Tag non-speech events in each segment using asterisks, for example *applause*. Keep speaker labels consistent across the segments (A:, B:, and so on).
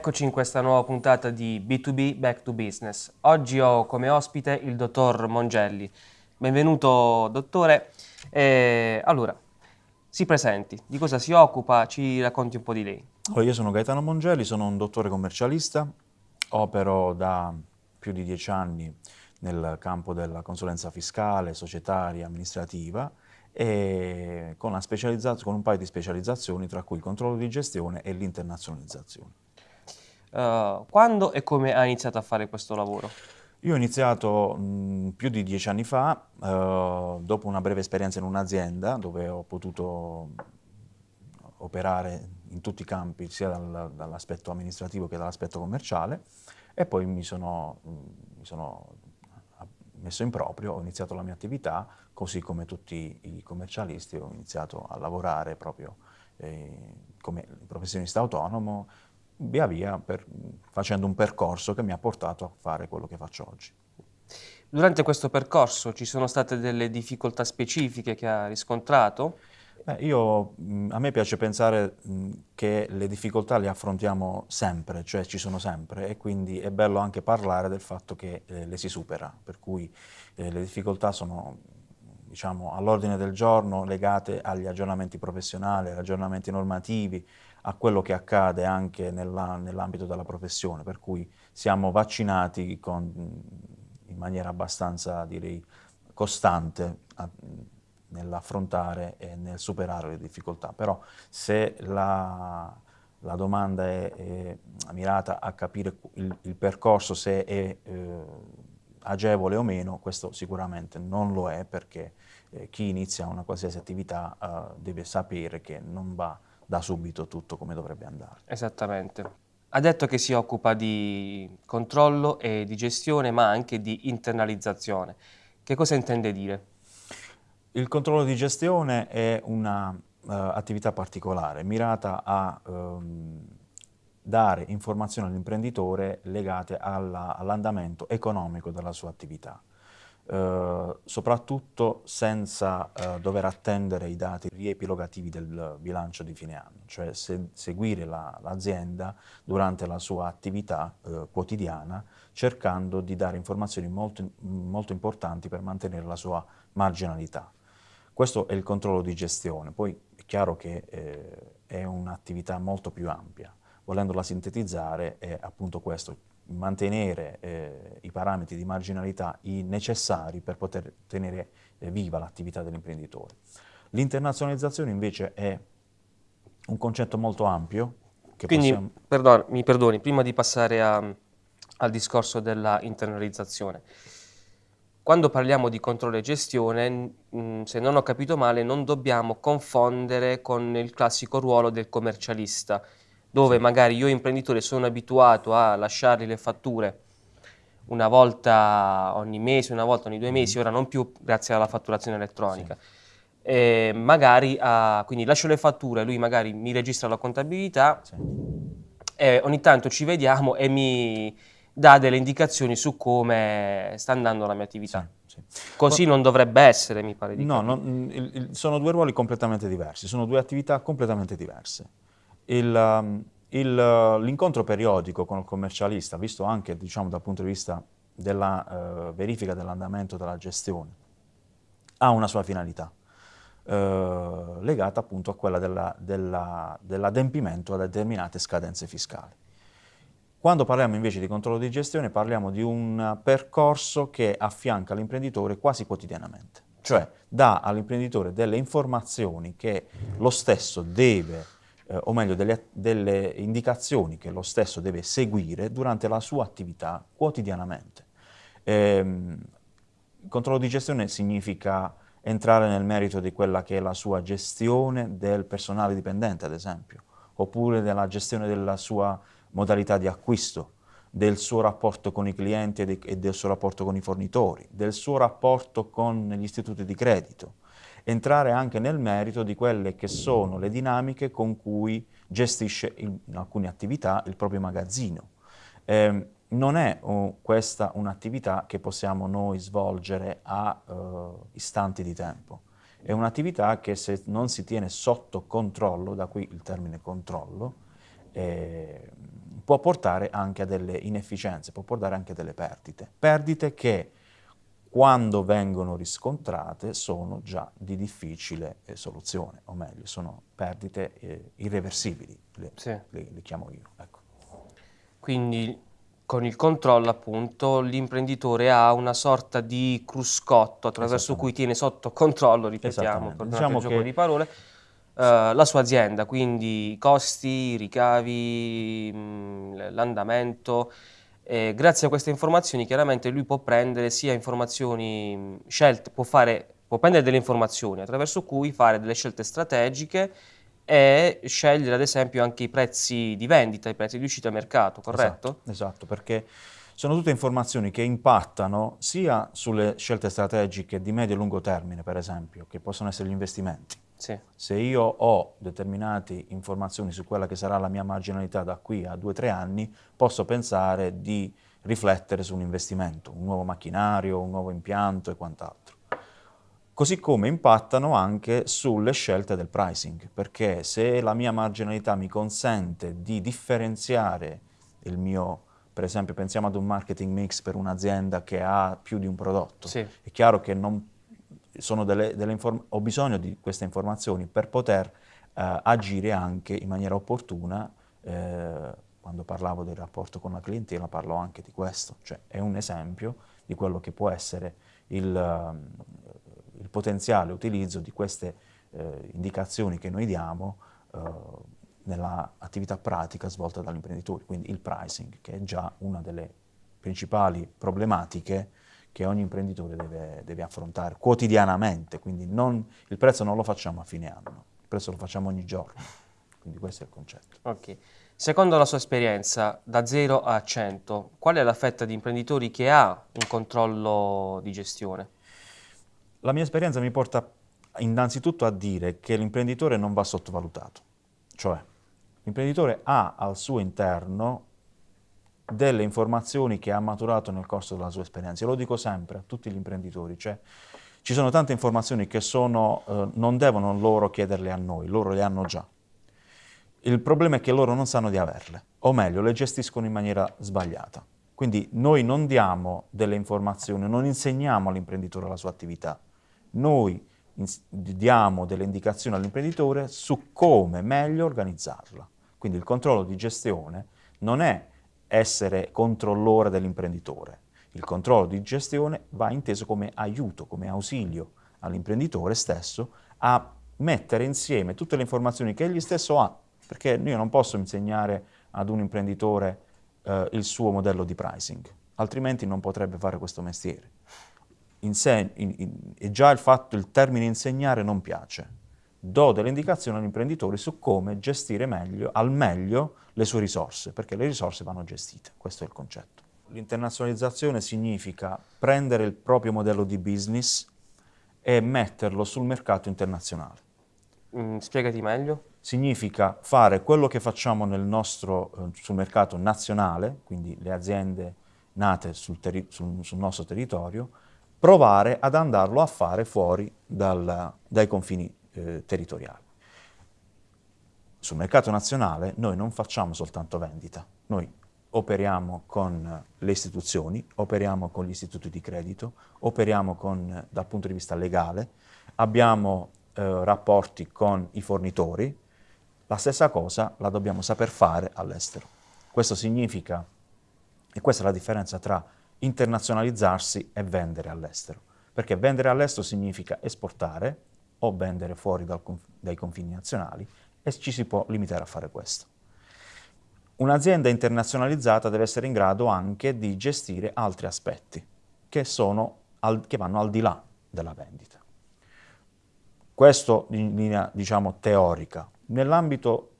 A: Eccoci in questa nuova puntata di B2B Back to Business. Oggi ho come ospite il dottor Mongelli. Benvenuto dottore. Eh, allora, si presenti, di cosa si occupa, ci racconti un po' di lei.
B: Io sono Gaetano Mongelli, sono un dottore commercialista, opero da più di dieci anni nel campo della consulenza fiscale, societaria, amministrativa e con, con, un paio di specializzazioni tra cui il controllo di gestione e l'internazionalizzazione.
A: Uh, quando e come hai iniziato a fare questo lavoro?
B: Io ho iniziato mh, più di dieci anni fa, uh, dopo una breve esperienza in un'azienda dove ho potuto operare in tutti i campi, sia dal, dall'aspetto amministrativo che dall'aspetto commerciale, e poi mi sono, mi sono messo in proprio, ho iniziato la mia attività, così come tutti i commercialisti ho iniziato a lavorare proprio eh, come professionista autonomo, via via per, facendo un percorso che mi ha portato a fare quello che faccio oggi.
A: Durante questo percorso ci sono state delle difficoltà specifiche che ha riscontrato?
B: Eh, io, a me piace pensare che le difficoltà le affrontiamo sempre, cioè ci sono sempre e quindi è bello anche parlare del fatto che eh, le si supera, per cui eh, le difficoltà sono diciamo, all'ordine del giorno legate agli aggiornamenti professionali, agli aggiornamenti normativi, a quello che accade anche nell'ambito della professione, per cui siamo vaccinati con, in maniera abbastanza, direi, costante nell'affrontare e nel superare le difficoltà. Però se la, la domanda è, è, mirata a capire il, il percorso, se è eh, agevole o meno, questo sicuramente non lo è perché eh, chi inizia una qualsiasi attività eh, deve sapere che non va da subito tutto come dovrebbe andare.
A: Esattamente. Ha detto che si occupa di controllo e di gestione, ma anche di internalizzazione. Che cosa intende dire?
B: Il controllo di gestione è un'attività uh, particolare, mirata a um, dare informazioni all'imprenditore legate all'andamento all economico della sua attività. Eh, soprattutto senza uh, dover attendere i dati riepilogativi del bilancio di fine anno, cioè se, seguire l'azienda la, durante la sua attività uh, quotidiana cercando di dare informazioni molto, molto importanti per mantenere la sua marginalità. Questo è il controllo di gestione, poi è chiaro che eh, è un'attività molto più ampia, volendola sintetizzare è appunto questo, mantenere eh, i parametri di marginalità necessari per poter tenere eh, viva l'attività dell'imprenditore. L'internazionalizzazione invece è un concetto molto ampio.
A: Quindi, possiamo... perdon, mi perdoni, prima di passare a, al discorso della internalizzazione, quando parliamo di controllo e gestione, mh, se non ho capito male, non dobbiamo confondere con il classico ruolo del commercialista, dove magari io imprenditore sono abituato a lasciargli le fatture una volta ogni mese, una volta ogni due mesi, mm-hmm. ora non più grazie alla fatturazione elettronica. Sì. E magari, a, quindi lascio le fatture, lui magari mi registra la contabilità sì. e ogni tanto ci vediamo e mi dà delle indicazioni su come sta andando la mia attività. Sì, Così non dovrebbe essere, mi pare di
B: No, il, sono due ruoli completamente diversi, sono due attività completamente diverse. Um, l'incontro periodico con il commercialista, visto anche diciamo, dal punto di vista della uh, verifica dell'andamento della gestione, ha una sua finalità, uh, legata appunto a quella dell'adempimento della, dell a determinate scadenze fiscali. Quando parliamo invece di controllo di gestione parliamo di un percorso che affianca l'imprenditore quasi quotidianamente, cioè dà all'imprenditore delle informazioni che lo stesso deve eh, o meglio delle, delle, indicazioni che lo stesso deve seguire durante la sua attività quotidianamente. Ehm, il controllo di gestione significa entrare nel merito di quella che è la sua gestione del personale dipendente, ad esempio, oppure della gestione della sua modalità di acquisto, del suo rapporto con i clienti e del suo rapporto con i fornitori, del suo rapporto con gli istituti di credito, entrare anche nel merito di quelle che sono le dinamiche con cui gestisce in alcune attività il proprio magazzino. Eh, non è oh, questa un'attività che possiamo noi svolgere a uh, istanti di tempo. È un'attività che se non si tiene sotto controllo, da qui il termine controllo, eh, può portare anche a delle inefficienze, può portare anche a delle perdite. Perdite che quando vengono riscontrate sono già di difficile eh, soluzione, o meglio, sono perdite eh, irreversibili, le, sì. le, le, chiamo io. Ecco.
A: Quindi con il controllo appunto l'imprenditore ha una sorta di cruscotto attraverso cui tiene sotto controllo, ripetiamo, per diciamo il gioco che... di parole, Uh, la sua azienda, quindi i costi, i ricavi, mm, l'andamento. Eh, grazie a queste informazioni chiaramente lui può prendere sia informazioni mm, scelte, può, fare, può prendere delle informazioni attraverso cui fare delle scelte strategiche e scegliere ad esempio anche i prezzi di vendita, i prezzi di uscita a mercato, corretto?
B: Esatto, esatto perché sono tutte informazioni che impattano sia sulle scelte strategiche di medio e lungo termine, per esempio, che possono essere gli investimenti, sì. Se io ho determinate informazioni su quella che sarà la mia marginalità da qui a due o tre anni, posso pensare di riflettere su un investimento, un nuovo macchinario, un nuovo impianto e quant'altro. Così come impattano anche sulle scelte del pricing, perché se la mia marginalità mi consente di differenziare il mio, per esempio pensiamo ad un marketing mix per un'azienda che ha più di un prodotto, sì. è chiaro che non delle, delle ho bisogno di queste informazioni per poter eh, agire anche in maniera opportuna. Eh, quando parlavo del rapporto con la clientela parlo anche di questo, cioè è un esempio di quello che può essere il, il potenziale utilizzo di queste eh, indicazioni che noi diamo eh, nell'attività pratica svolta dagli imprenditori, quindi il pricing, che è già una delle principali problematiche che ogni imprenditore deve, deve affrontare quotidianamente, quindi non, il prezzo non lo facciamo a fine anno, il prezzo lo facciamo ogni giorno, quindi questo è il concetto.
A: Ok. Secondo la sua esperienza, da 0 a 100, qual è la fetta di imprenditori che ha un controllo di gestione?
B: La mia esperienza mi porta innanzitutto a dire che l'imprenditore non va sottovalutato, cioè l'imprenditore ha al suo interno delle informazioni che ha maturato nel corso della sua esperienza. Lo dico sempre a tutti gli imprenditori, cioè ci sono tante informazioni che sono, eh, non devono loro chiederle a noi, loro le hanno già. Il problema è che loro non sanno di averle, o meglio, le gestiscono in maniera sbagliata. Quindi noi non diamo delle informazioni, non insegniamo all'imprenditore la sua attività, noi diamo delle indicazioni all'imprenditore su come meglio organizzarla. Quindi il controllo di gestione non è essere controllore dell'imprenditore. Il controllo di gestione va inteso come aiuto, come ausilio all'imprenditore stesso a mettere insieme tutte le informazioni che egli stesso ha, perché io non posso insegnare ad un imprenditore eh, il suo modello di pricing, altrimenti non potrebbe fare questo mestiere. Inse in, in, e già il fatto, il termine insegnare non piace. Do delle indicazioni all'imprenditore su come gestire meglio, al meglio le sue risorse, perché le risorse vanno gestite, questo è il concetto. L'internazionalizzazione significa prendere il proprio modello di business e metterlo sul mercato internazionale.
A: Mm, spiegati meglio.
B: Significa fare quello che facciamo nel nostro, eh, sul mercato nazionale, quindi le aziende nate sul, sul, sul nostro territorio, provare ad andarlo a fare fuori dal, dai confini eh, territoriali sul mercato nazionale noi non facciamo soltanto vendita, noi operiamo con le istituzioni, operiamo con gli istituti di credito, operiamo con, dal punto di vista legale, abbiamo eh, rapporti con i fornitori, la stessa cosa la dobbiamo saper fare all'estero. Questo significa, e questa è la differenza tra internazionalizzarsi e vendere all'estero, perché vendere all'estero significa esportare o vendere fuori dal, dai confini nazionali e ci si può limitare a fare questo. Un'azienda internazionalizzata deve essere in grado anche di gestire altri aspetti che, al, che vanno al di là della vendita. Questo in linea, diciamo, teorica. Nell'ambito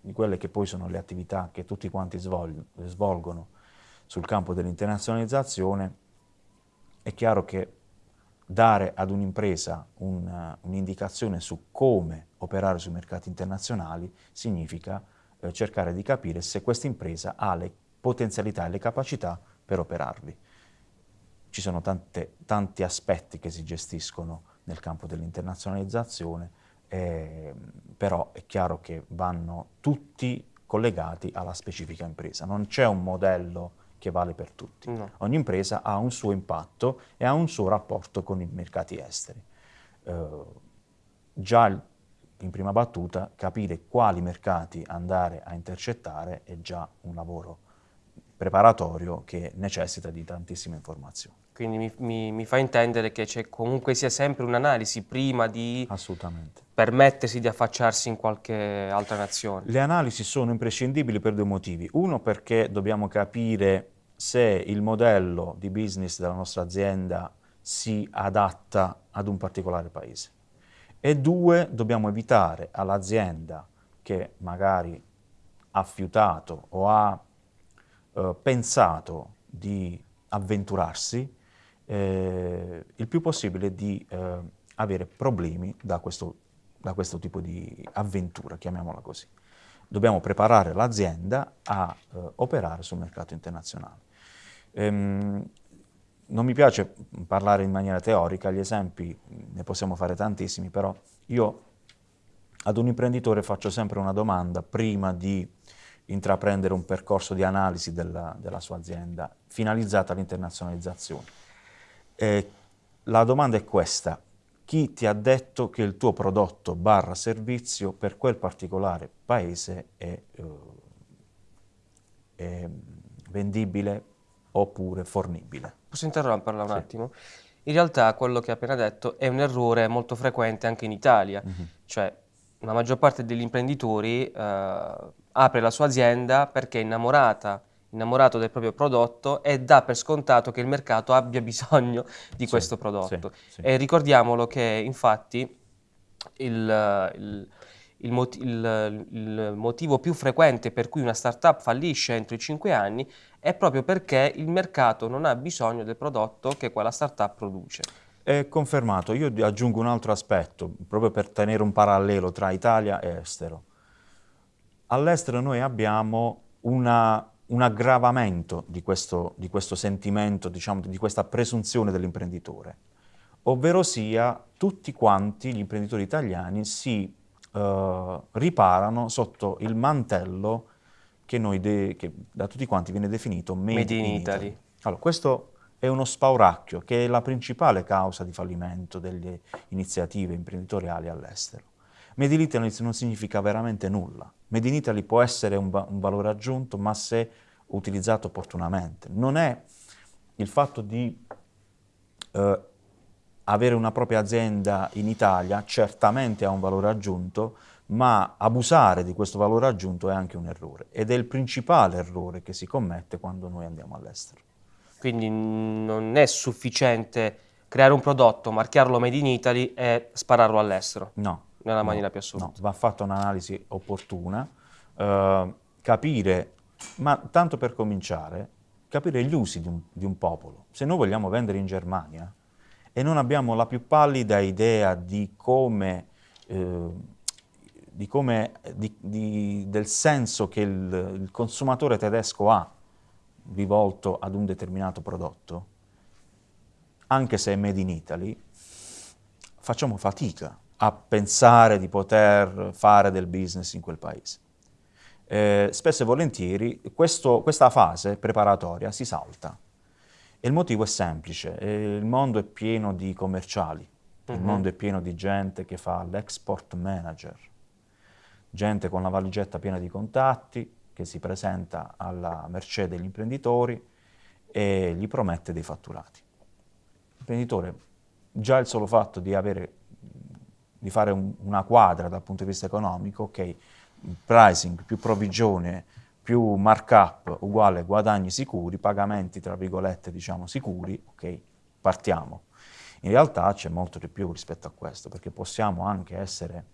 B: di quelle che poi sono le attività che tutti quanti svolgono sul campo dell'internazionalizzazione, è chiaro che dare ad un'impresa un, un'indicazione su come operare sui mercati internazionali significa eh, cercare di capire se questa impresa ha le potenzialità e le capacità per operarvi. Ci sono tante, tanti aspetti che si gestiscono nel campo dell'internazionalizzazione, eh, però è chiaro che vanno tutti collegati alla specifica impresa. Non c'è un modello che vale per tutti. No. Ogni impresa ha un suo impatto e ha un suo rapporto con i mercati esteri. Eh, già in prima battuta capire quali mercati andare a intercettare è già un lavoro preparatorio che necessita di tantissime informazioni.
A: Quindi mi, mi, mi fa intendere che c'è comunque sia sempre un'analisi prima di permettersi di affacciarsi in qualche altra nazione.
B: Le analisi sono imprescindibili per due motivi. Uno perché dobbiamo capire se il modello di business della nostra azienda si adatta ad un particolare paese. E due, dobbiamo evitare all'azienda che magari ha fiutato o ha eh, pensato di avventurarsi, eh, il più possibile di eh, avere problemi da questo, da questo tipo di avventura, chiamiamola così. Dobbiamo preparare l'azienda a eh, operare sul mercato internazionale. Ehm, non mi piace parlare in maniera teorica, gli esempi ne possiamo fare tantissimi, però io ad un imprenditore faccio sempre una domanda prima di intraprendere un percorso di analisi della, della sua azienda finalizzata all'internazionalizzazione. Eh, la domanda è questa, chi ti ha detto che il tuo prodotto barra servizio per quel particolare paese è, uh, è vendibile oppure fornibile?
A: Posso interromperla un sì. attimo? In realtà quello che ha appena detto è un errore molto frequente anche in Italia, mm -hmm. cioè la maggior parte degli imprenditori eh, apre la sua azienda perché è innamorata, innamorato del proprio prodotto e dà per scontato che il mercato abbia *laughs* bisogno di sì, questo prodotto. Sì, sì. E ricordiamolo che infatti il, il, il, mot il, motivo più frequente per cui una startup fallisce entro i 5 anni è proprio perché il mercato non ha bisogno del prodotto che quella startup produce.
B: È confermato. Io aggiungo un altro aspetto, proprio per tenere un parallelo tra Italia e estero. All'estero noi abbiamo una, un aggravamento di questo, di questo sentimento, diciamo, di questa presunzione dell'imprenditore, ovvero sia tutti quanti gli imprenditori italiani si uh, riparano sotto il mantello che, che, da tutti quanti viene definito Made, Made in, in Italy. Italy. Allora, questo è uno spauracchio che è la principale causa di fallimento delle iniziative imprenditoriali all'estero. Made in Italy non significa veramente nulla. Made in Italy può essere un, un valore aggiunto, ma se utilizzato opportunamente. Non è il fatto di eh, avere una propria azienda in Italia, certamente ha un valore aggiunto, ma abusare di questo valore aggiunto è anche un errore ed è il principale errore che si commette quando noi andiamo all'estero.
A: Quindi non è sufficiente creare un prodotto, marchiarlo Made in Italy e spararlo all'estero.
B: No.
A: Nella no, maniera più assoluta. No,
B: va fatta un'analisi opportuna, eh, capire, ma tanto per cominciare, capire gli usi di un, di un popolo. Se noi vogliamo vendere in Germania e non abbiamo la più pallida idea di come... Eh, di come, di, di, del senso che il, il consumatore tedesco ha rivolto ad un determinato prodotto, anche se è made in Italy, facciamo fatica a pensare di poter fare del business in quel paese. Eh, spesso e volentieri questo, questa fase preparatoria si salta e il motivo è semplice, eh, il mondo è pieno di commerciali, il mhm. mondo è pieno di gente che fa l'export manager, gente con la valigetta piena di contatti, che si presenta alla mercé degli imprenditori e gli promette dei fatturati. L'imprenditore, già il solo fatto di, avere, di fare un, una quadra dal punto di vista economico, ok, pricing più provvigione più markup uguale guadagni sicuri, pagamenti tra virgolette diciamo sicuri, ok, partiamo. In realtà c'è molto di più rispetto a questo, perché possiamo anche essere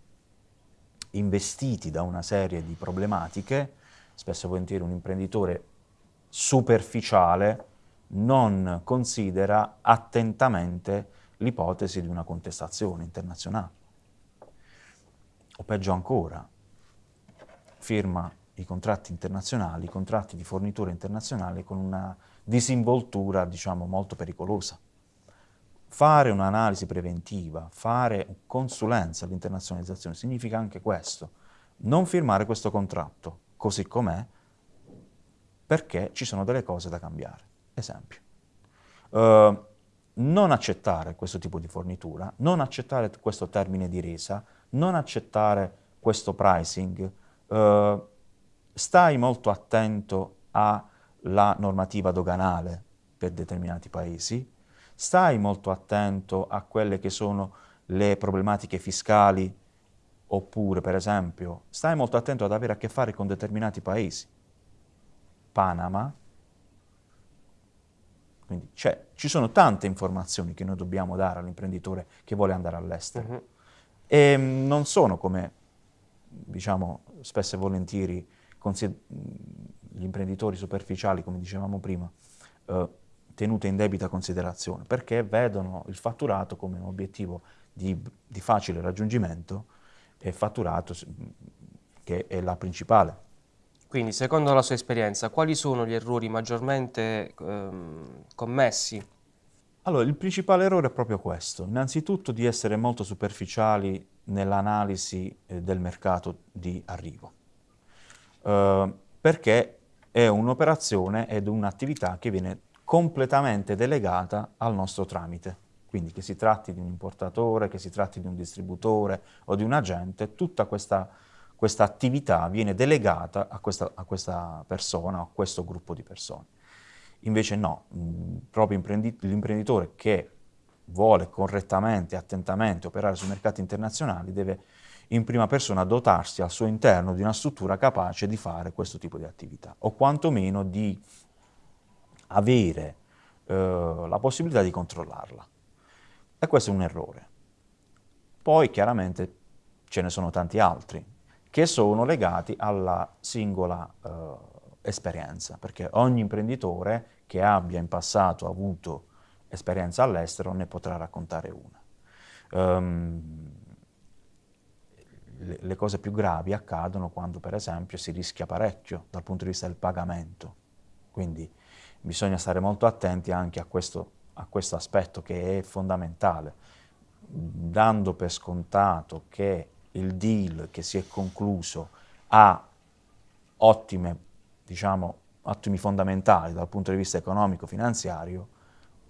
B: investiti da una serie di problematiche spesso e volentieri un imprenditore superficiale non considera attentamente l'ipotesi di una contestazione internazionale. O peggio ancora, firma i contratti internazionali, i contratti di fornitura internazionale con una disinvoltura, diciamo, molto pericolosa. Fare un'analisi preventiva, fare consulenza all'internazionalizzazione significa anche questo, non firmare questo contratto, così com'è perché ci sono delle cose da cambiare. Esempio, uh, non accettare questo tipo di fornitura, non accettare questo termine di resa, non accettare questo pricing, uh, stai molto attento alla normativa doganale per determinati paesi, stai molto attento a quelle che sono le problematiche fiscali oppure, per esempio, stai molto attento ad avere a che fare con determinati paesi. Panama, quindi ci sono tante informazioni che noi dobbiamo dare all'imprenditore che vuole andare all'estero. Uh-huh. E mm, non sono come, diciamo, spesso e volentieri gli imprenditori superficiali, come dicevamo prima, eh, tenute in debita considerazione, perché vedono il fatturato come un obiettivo di, di facile raggiungimento e fatturato che è la principale.
A: Quindi, secondo la sua esperienza, quali sono gli errori maggiormente ehm, commessi?
B: Allora, il principale errore è proprio questo, innanzitutto di essere molto superficiali nell'analisi eh, del mercato di arrivo, eh, perché è un'operazione ed un'attività che viene completamente delegata al nostro tramite. Quindi che si tratti di un importatore, che si tratti di un distributore o di un agente, tutta questa, questa attività viene delegata a questa, a questa persona a questo gruppo di persone. Invece no, mh, proprio l'imprenditore che vuole correttamente, attentamente operare sui mercati internazionali deve in prima persona dotarsi al suo interno di una struttura capace di fare questo tipo di attività o quantomeno di avere eh, la possibilità di controllarla. E questo è un errore. Poi chiaramente ce ne sono tanti altri che sono legati alla singola eh, esperienza, perché ogni imprenditore che abbia in passato avuto esperienza all'estero ne potrà raccontare una. Um, le, cose più gravi accadono quando per esempio si rischia parecchio dal punto di vista del pagamento, quindi bisogna stare molto attenti anche a questo a questo aspetto che è fondamentale, dando per scontato che il deal che si è concluso ha ottime, diciamo, ottimi fondamentali dal punto di vista economico-finanziario,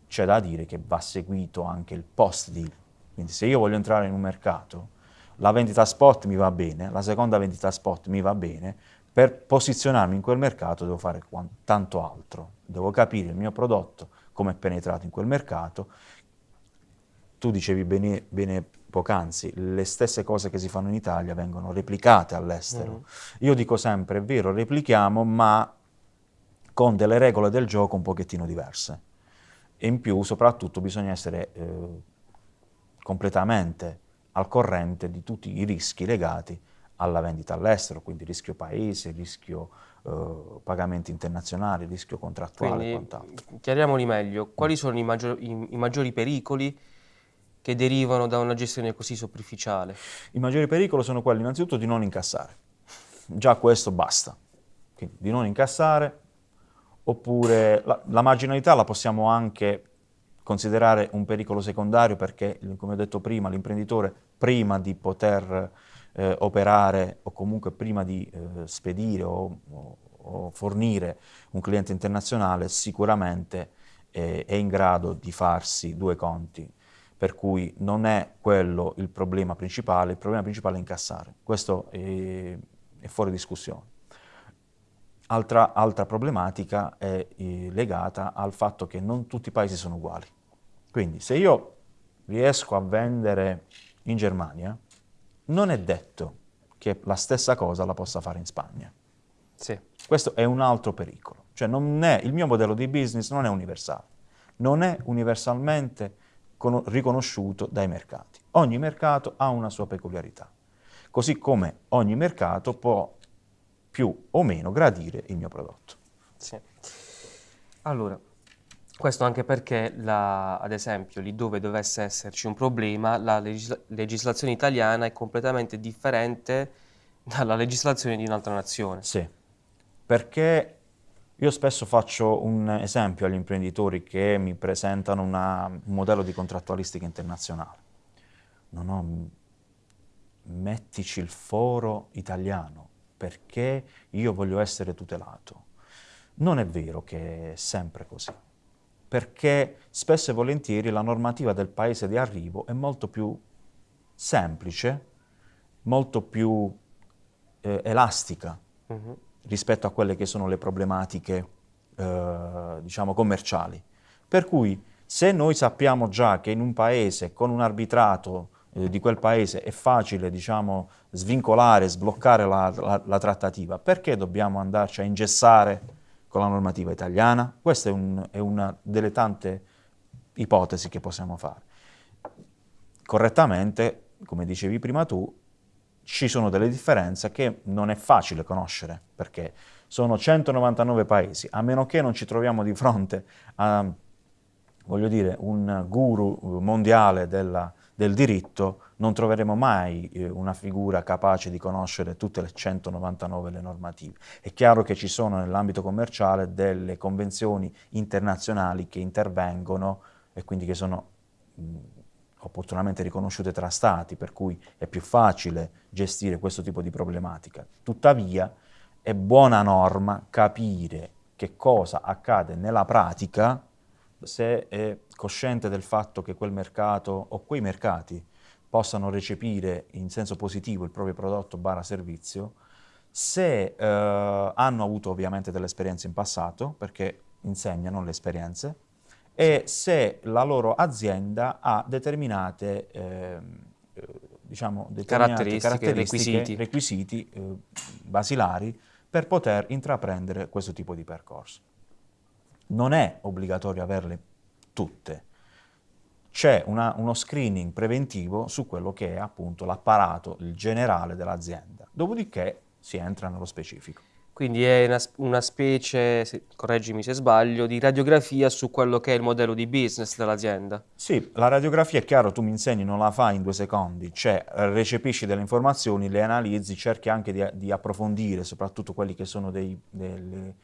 B: c'è da dire che va seguito anche il post-deal. Quindi se io voglio entrare in un mercato, la vendita spot mi va bene, la seconda vendita spot mi va bene, per posizionarmi in quel mercato devo fare tanto altro, devo capire il mio prodotto, come è penetrato in quel mercato. Tu dicevi bene, bene poc'anzi, le stesse cose che si fanno in Italia vengono replicate all'estero. Mm. Io dico sempre, è vero, replichiamo, ma con delle regole del gioco un pochettino diverse. E in più, soprattutto, bisogna essere eh, completamente al corrente di tutti i rischi legati alla vendita all'estero, quindi rischio paese, rischio eh, pagamenti internazionali, rischio contrattuale quindi, e quant'altro.
A: Chiariamoli meglio, quali sono i, maggior, i, i, maggiori pericoli che derivano da una gestione così superficiale?
B: I maggiori pericoli sono quelli innanzitutto di non incassare, già questo basta, quindi di non incassare, oppure la, la marginalità la possiamo anche considerare un pericolo secondario perché, come ho detto prima, l'imprenditore prima di poter eh, operare o comunque prima di eh, spedire o, o, o, fornire un cliente internazionale sicuramente eh, è in grado di farsi due conti. Per cui non è quello il problema principale, il problema principale è incassare. Questo è, è fuori discussione. Altra, altra problematica è eh, legata al fatto che non tutti i paesi sono uguali. Quindi se io riesco a vendere in Germania, non è detto che la stessa cosa la possa fare in Spagna.
A: Sì.
B: Questo è un altro pericolo. Cioè è, il mio modello di business non è universale, non è universalmente riconosciuto dai mercati. Ogni mercato ha una sua peculiarità, così come ogni mercato può più o meno gradire il mio prodotto.
A: Sì. Allora, questo anche perché, la, ad esempio, lì dove dovesse esserci un problema, la legisla legislazione italiana è completamente differente dalla legislazione di un'altra nazione.
B: Sì, perché io spesso faccio un esempio agli imprenditori che mi presentano una, un modello di contrattualistica internazionale. Non ho, mettici il foro italiano, perché io voglio essere tutelato. Non è vero che è sempre così, perché spesso e volentieri la normativa del paese di arrivo è molto più semplice, molto più eh, elastica uh mhm. -huh. rispetto a quelle che sono le problematiche eh, diciamo commerciali. Per cui se noi sappiamo già che in un paese con un arbitrato eh, di quel paese è facile diciamo, svincolare, sbloccare la, la, la, trattativa, perché dobbiamo andarci a ingessare con la normativa italiana? Questa è, un, è una delle tante ipotesi che possiamo fare. Correttamente, come dicevi prima tu, ci sono delle differenze che non è facile conoscere, perché sono 199 paesi, a meno che non ci troviamo di fronte a, voglio dire, un guru mondiale della, del diritto, non troveremo mai eh, una figura capace di conoscere tutte le 199 le normative. È chiaro che ci sono nell'ambito commerciale delle convenzioni internazionali che intervengono e quindi che sono mh, opportunamente riconosciute tra stati, per cui è più facile gestire questo tipo di problematica. Tuttavia è buona norma capire che cosa accade nella pratica se è cosciente del fatto che quel mercato o quei mercati possano recepire in senso positivo il proprio prodotto barra servizio, se eh, hanno avuto ovviamente delle esperienze in passato, perché insegnano le esperienze, e se la loro azienda ha determinate, eh, diciamo, determinate caratteristiche, caratteristiche, requisiti, requisiti eh, basilari per poter intraprendere questo tipo di percorso. Non è obbligatorio averle tutte, c'è uno screening preventivo su quello che è appunto l'apparato, generale dell'azienda, dopodiché si entra nello specifico.
A: Quindi è una, una specie, se, correggimi se sbaglio, di radiografia su quello che è il modello di business dell'azienda.
B: Sì, la radiografia è chiaro, tu mi insegni, non la fai in due secondi, cioè recepisci delle informazioni, le analizzi, cerchi anche di, di approfondire soprattutto quelli che sono dei, delle,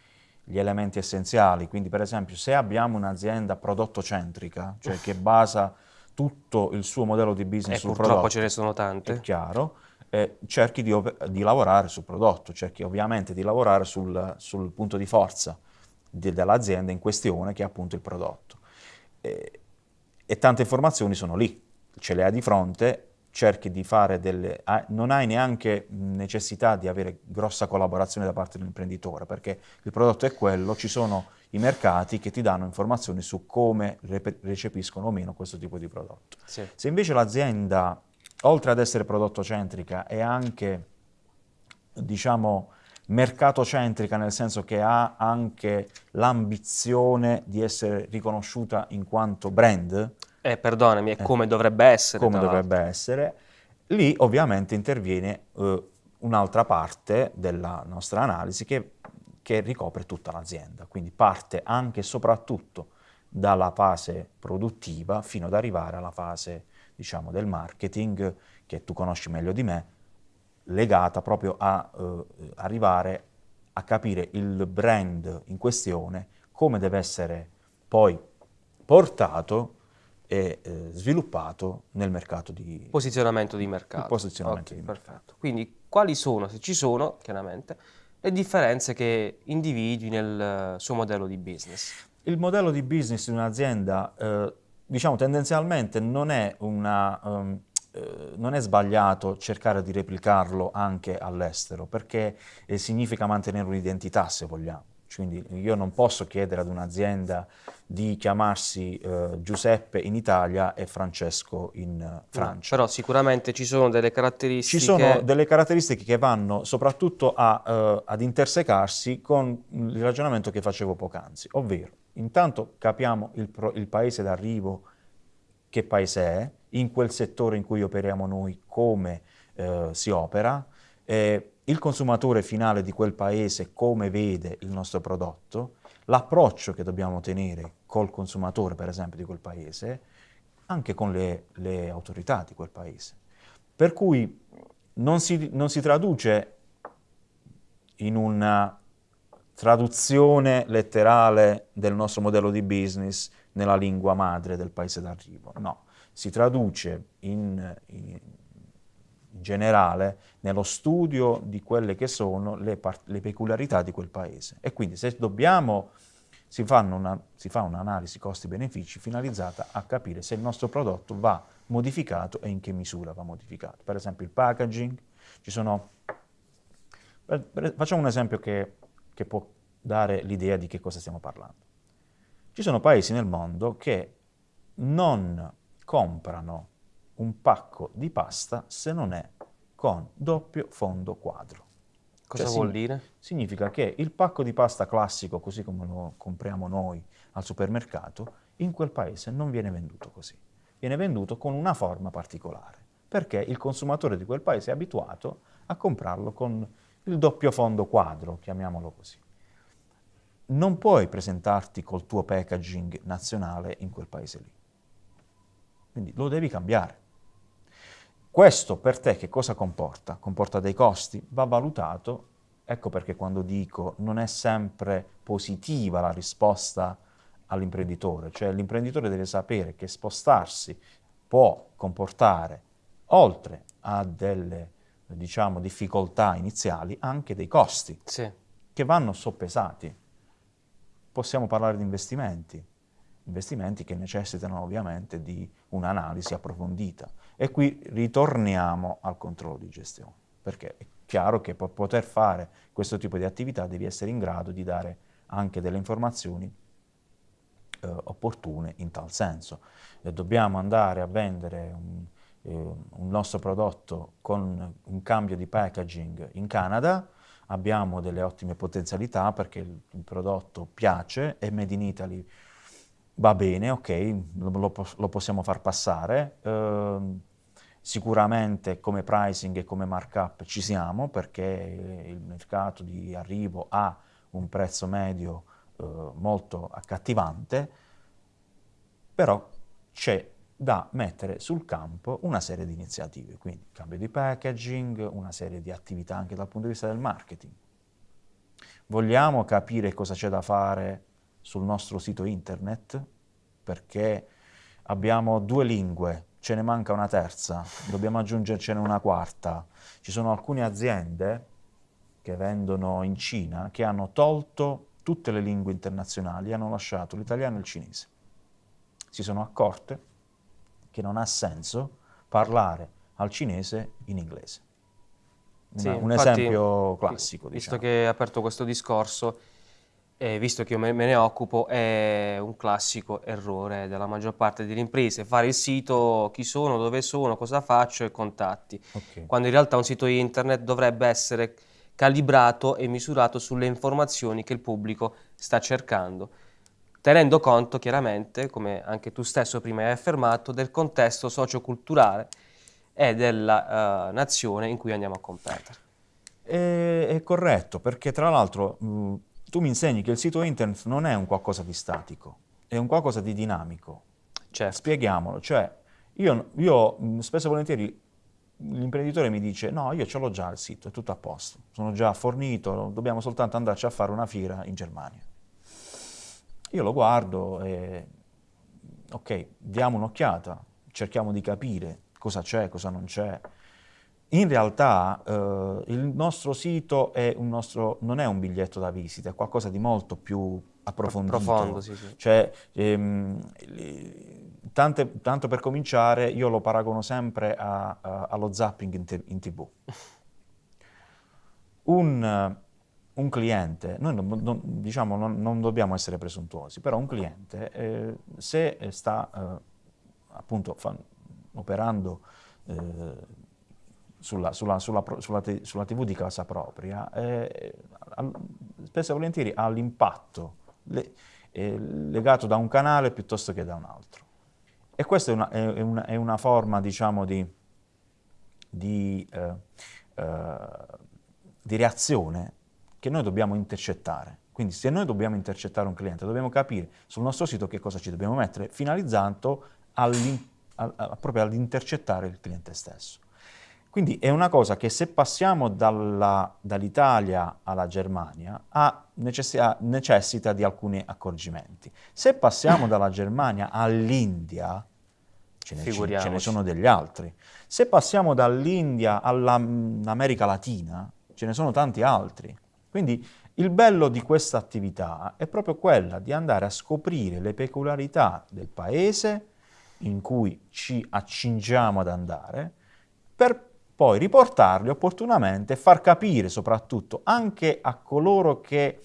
B: gli elementi essenziali. Quindi per esempio se abbiamo un'azienda prodotto-centrica, cioè che basa tutto il suo modello di business e sul
A: purtroppo prodotto, ce ne sono tante.
B: È chiaro eh, cerchi di, di, lavorare sul prodotto, cerchi ovviamente di lavorare sul, sul punto di forza dell'azienda in questione che è appunto il prodotto. E, e, tante informazioni sono lì, ce le hai di fronte, cerchi di fare delle... non hai neanche necessità di avere grossa collaborazione da parte dell'imprenditore, perché il prodotto è quello, ci sono i mercati che ti danno informazioni su come recepiscono o meno questo tipo di prodotto. Sì. Se invece l'azienda oltre ad essere prodotto-centrica, è anche, diciamo, mercato-centrica, nel senso che ha anche l'ambizione di essere riconosciuta in quanto brand.
A: Eh, perdonami, è eh, come dovrebbe essere.
B: Come dovrebbe essere. Lì ovviamente interviene eh, un'altra parte della nostra analisi che, che ricopre tutta l'azienda, quindi parte anche e soprattutto dalla fase produttiva fino ad arrivare alla fase diciamo, del marketing, che tu conosci meglio di me, legata proprio a eh, arrivare a capire il brand in questione, come deve essere poi portato e eh, sviluppato nel mercato di...
A: Posizionamento di mercato.
B: posizionamento okay, di
A: perfetto. mercato. Quindi quali sono, se ci sono, chiaramente, le differenze che individui nel suo modello di business?
B: Il modello di business di un'azienda eh, diciamo tendenzialmente non è, una, um, eh, non è, sbagliato cercare di replicarlo anche all'estero, perché eh, significa mantenere un'identità se vogliamo. Quindi io non posso chiedere ad un'azienda di chiamarsi eh, Giuseppe in Italia e Francesco in uh, Francia.
A: No, però sicuramente ci sono delle caratteristiche...
B: Ci sono delle caratteristiche che vanno soprattutto a, uh, ad intersecarsi con il ragionamento che facevo poc'anzi, ovvero intanto capiamo il, pro, il paese d'arrivo, che paese è, in quel settore in cui operiamo noi, come eh, si opera, eh, il consumatore finale di quel paese come vede il nostro prodotto, l'approccio che dobbiamo tenere col consumatore, per esempio, di quel paese, anche con le, le autorità di quel paese. Per cui non si, non si traduce in una traduzione letterale del nostro modello di business nella lingua madre del paese d'arrivo. No, si traduce in, in, generale nello studio di quelle che sono le, le peculiarità di quel paese. E quindi se dobbiamo, si, una, si fa un'analisi costi-benefici finalizzata a capire se il nostro prodotto va modificato e in che misura va modificato. Per esempio il packaging, ci sono... Facciamo un esempio che, che può dare l'idea di che cosa stiamo parlando. Ci sono paesi nel mondo che non comprano un pacco di pasta se non è con doppio fondo quadro.
A: Cosa cioè, vuol dire?
B: Significa che il pacco di pasta classico, così come lo compriamo noi al supermercato, in quel paese non viene venduto così. Viene venduto con una forma particolare, perché il consumatore di quel paese è abituato a comprarlo con il doppio fondo quadro, chiamiamolo così. Non puoi presentarti col tuo packaging nazionale in quel paese lì. Quindi lo devi cambiare. Questo per te che cosa comporta? Comporta dei costi? Va valutato. Ecco perché quando dico non è sempre positiva la risposta all'imprenditore, cioè l'imprenditore deve sapere che spostarsi può comportare, oltre a delle diciamo, difficoltà iniziali, anche dei costi
A: sì.
B: che vanno soppesati. Possiamo parlare di investimenti, investimenti che necessitano ovviamente di un'analisi approfondita. E qui ritorniamo al controllo di gestione, perché è chiaro che per poter fare questo tipo di attività devi essere in grado di dare anche delle informazioni eh, opportune in tal senso. E dobbiamo andare a vendere un, eh, un nostro prodotto con un cambio di packaging in Canada, abbiamo delle ottime potenzialità perché il, il prodotto piace, è made in Italy va bene, ok, lo, lo possiamo far passare. Uh, sicuramente come pricing e come markup ci siamo perché il mercato di arrivo ha un prezzo medio uh, molto accattivante, però c'è da mettere sul campo una serie di iniziative, quindi cambio di packaging, una serie di attività anche dal punto di vista del marketing. Vogliamo capire cosa c'è da fare sul nostro sito internet, perché abbiamo due lingue, ce ne manca una terza, dobbiamo aggiungercene una quarta. Ci sono alcune aziende che vendono in Cina che hanno tolto tutte le lingue internazionali e hanno lasciato l'italiano e il cinese. Si sono accorte che non ha senso parlare al cinese in inglese.
A: Sì,
B: un infatti, esempio classico.
A: Visto
B: diciamo.
A: che hai aperto questo discorso, e visto che io me, me ne occupo, è un classico errore della maggior parte delle imprese, fare il sito, chi sono, dove sono, cosa faccio e contatti, okay. quando in realtà un sito internet dovrebbe essere calibrato e misurato sulle informazioni che il pubblico sta cercando, tenendo conto chiaramente, come anche tu stesso prima hai affermato, del contesto socioculturale e della uh, nazione in cui andiamo a competere.
B: È, è corretto, perché tra l'altro tu mi insegni che il sito internet non è un qualcosa di statico, è un qualcosa di dinamico.
A: Certo.
B: Spieghiamolo, cioè io, io spesso e volentieri l'imprenditore mi dice no, io ce l'ho già il sito, è tutto a posto, sono già fornito, dobbiamo soltanto andarci a fare una fiera in Germania. Io lo guardo e ok, diamo un'occhiata, cerchiamo di capire cosa c'è, cosa non c'è, in realtà eh, il nostro sito è nostro, non è un biglietto da visita, è qualcosa di molto più approfondito.
A: Profondo, sì, sì.
B: Cioè, ehm, tante, tanto per cominciare, io lo paragono sempre a, a, allo zapping in, in tv. *laughs* Un, un, cliente, noi non, non, diciamo, non, non, dobbiamo essere presuntuosi, però un cliente, eh, se sta eh, appunto fa, operando eh, sulla, sulla, sulla, sulla, TV di casa propria, eh, spesso e volentieri ha l'impatto le, eh, legato da un canale piuttosto che da un altro. E questa è una, è una, è una forma, diciamo, di, di, eh, eh, di reazione che noi dobbiamo intercettare. Quindi se noi dobbiamo intercettare un cliente, dobbiamo capire sul nostro sito che cosa ci dobbiamo mettere, finalizzando proprio all'intercettare il cliente stesso. Quindi è una cosa che se passiamo dall'Italia alla Germania necessita, necessita di alcuni accorgimenti. Se passiamo dalla Germania all'India, ce ne, ce ne sono degli altri. Se passiamo dall'India all'America Latina, ce ne sono tanti altri. Quindi il bello di questa attività è proprio quella di andare a scoprire le peculiarità del paese in cui ci accingiamo ad andare, per poi riportarli opportunamente e far capire soprattutto anche a coloro che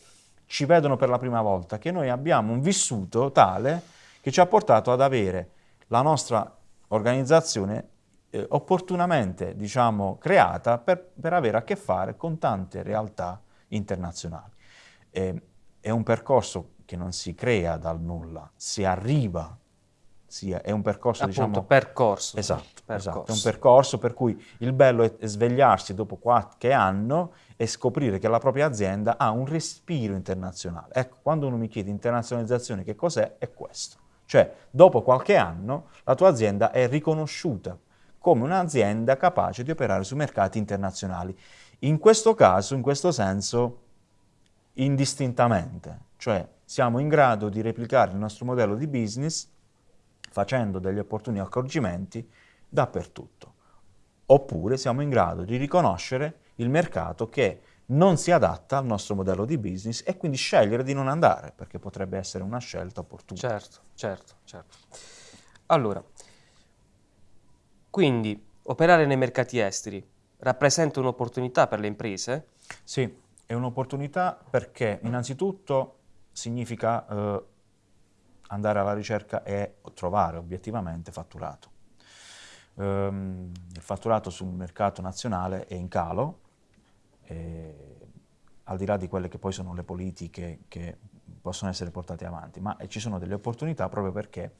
B: ci vedono per la prima volta che noi abbiamo un vissuto tale che ci ha portato ad avere la nostra organizzazione eh, opportunamente diciamo, creata per, per, avere a che fare con tante realtà internazionali. Eh, è un percorso che non si crea dal nulla, si arriva sia, è un percorso,
A: Appunto,
B: diciamo...
A: percorso.
B: Esatto,
A: percorso.
B: esatto, è un percorso per cui il bello è svegliarsi dopo qualche anno e scoprire che la propria azienda ha un respiro internazionale. Ecco, quando uno mi chiede internazionalizzazione che cos'è, è questo. Cioè, dopo qualche anno la tua azienda è riconosciuta come un'azienda capace di operare sui mercati internazionali. In questo caso, in questo senso, indistintamente, cioè siamo in grado di replicare il nostro modello di business facendo degli opportuni accorgimenti dappertutto. Oppure siamo in grado di riconoscere il mercato che non si adatta al nostro modello di business e quindi scegliere di non andare, perché potrebbe essere una scelta opportuna.
A: Certo, certo, certo. Allora, quindi operare nei mercati esteri rappresenta un'opportunità per le imprese?
B: Sì, è un'opportunità perché innanzitutto significa eh, andare alla ricerca e trovare obiettivamente fatturato. Um, il fatturato sul mercato nazionale è in calo, e, al di là di quelle che poi sono le politiche che possono essere portate avanti, ma ci sono delle opportunità proprio perché,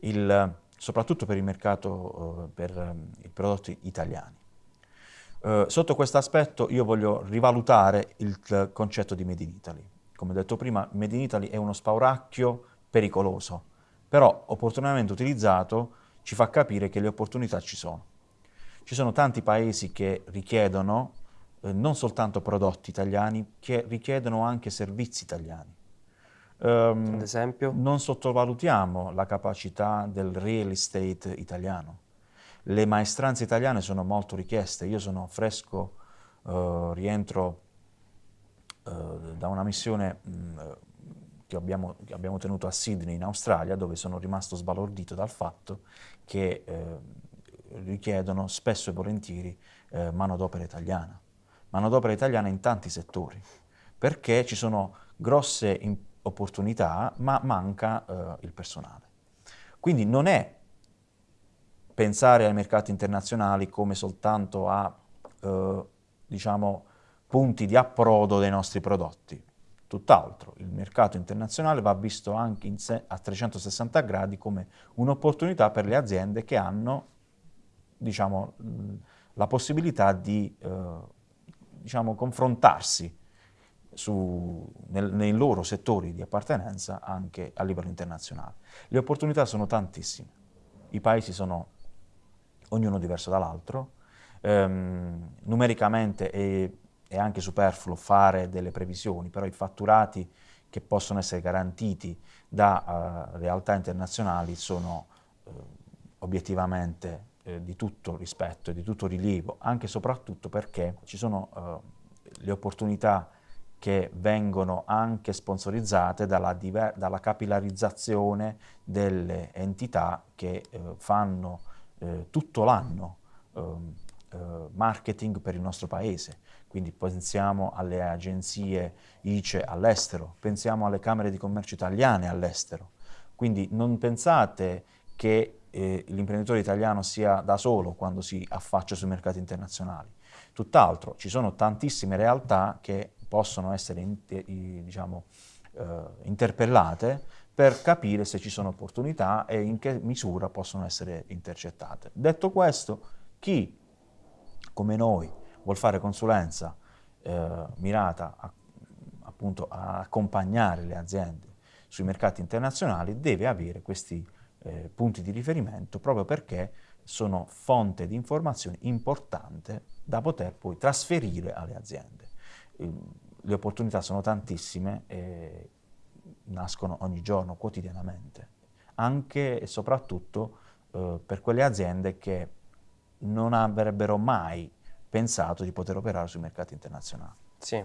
B: il, soprattutto per il mercato, uh, per um, i prodotti italiani. Uh, sotto questo aspetto io voglio rivalutare il concetto di Made in Italy. Come detto prima, Made in Italy è uno spauracchio pericoloso, però opportunamente utilizzato ci fa capire che le opportunità ci sono. Ci sono tanti paesi che richiedono eh, non soltanto prodotti italiani, che richiedono anche servizi italiani.
A: Um, Ad esempio?
B: Non sottovalutiamo la capacità del real estate italiano. Le maestranze italiane sono molto richieste. Io sono fresco, uh, rientro uh, da una missione mh, che abbiamo, che abbiamo, tenuto a Sydney in Australia, dove sono rimasto sbalordito dal fatto che eh, richiedono spesso e volentieri eh, manodopera italiana. Manodopera italiana in tanti settori, perché ci sono grosse opportunità, ma manca eh, il personale. Quindi non è pensare ai mercati internazionali come soltanto a, eh, diciamo, punti di approdo dei nostri prodotti, Tutt'altro, il mercato internazionale va visto anche a 360 gradi come un'opportunità per le aziende che hanno diciamo, la possibilità di eh, diciamo, confrontarsi su, nel, nei loro settori di appartenenza anche a livello internazionale. Le opportunità sono tantissime, i paesi sono ognuno diverso dall'altro, ehm, numericamente è è anche superfluo fare delle previsioni, però i fatturati che possono essere garantiti da uh, realtà internazionali sono uh, obiettivamente uh, di tutto rispetto e di tutto rilievo, anche e soprattutto perché ci sono le opportunità che vengono anche sponsorizzate dalla, dalla capillarizzazione delle entità che fanno tutto l'anno ehm, marketing per il nostro paese quindi pensiamo alle agenzie ICE all'estero, pensiamo alle camere di commercio italiane all'estero. Quindi non pensate che eh, l'imprenditore italiano sia da solo quando si affaccia sui mercati internazionali. Tutt'altro, ci sono tantissime realtà che possono essere diciamo, eh, interpellate per capire se ci sono opportunità e in che misura possono essere intercettate. Detto questo, chi come noi vuol fare consulenza eh, mirata a, appunto a accompagnare le aziende sui mercati internazionali deve avere questi eh, punti di riferimento proprio perché sono fonte di informazione importante da poter poi trasferire alle aziende. le opportunità sono tantissime e nascono ogni giorno, quotidianamente, anche e soprattutto eh, per quelle aziende che non avrebbero mai pensato di poter operare sui mercati internazionali.
A: Sì.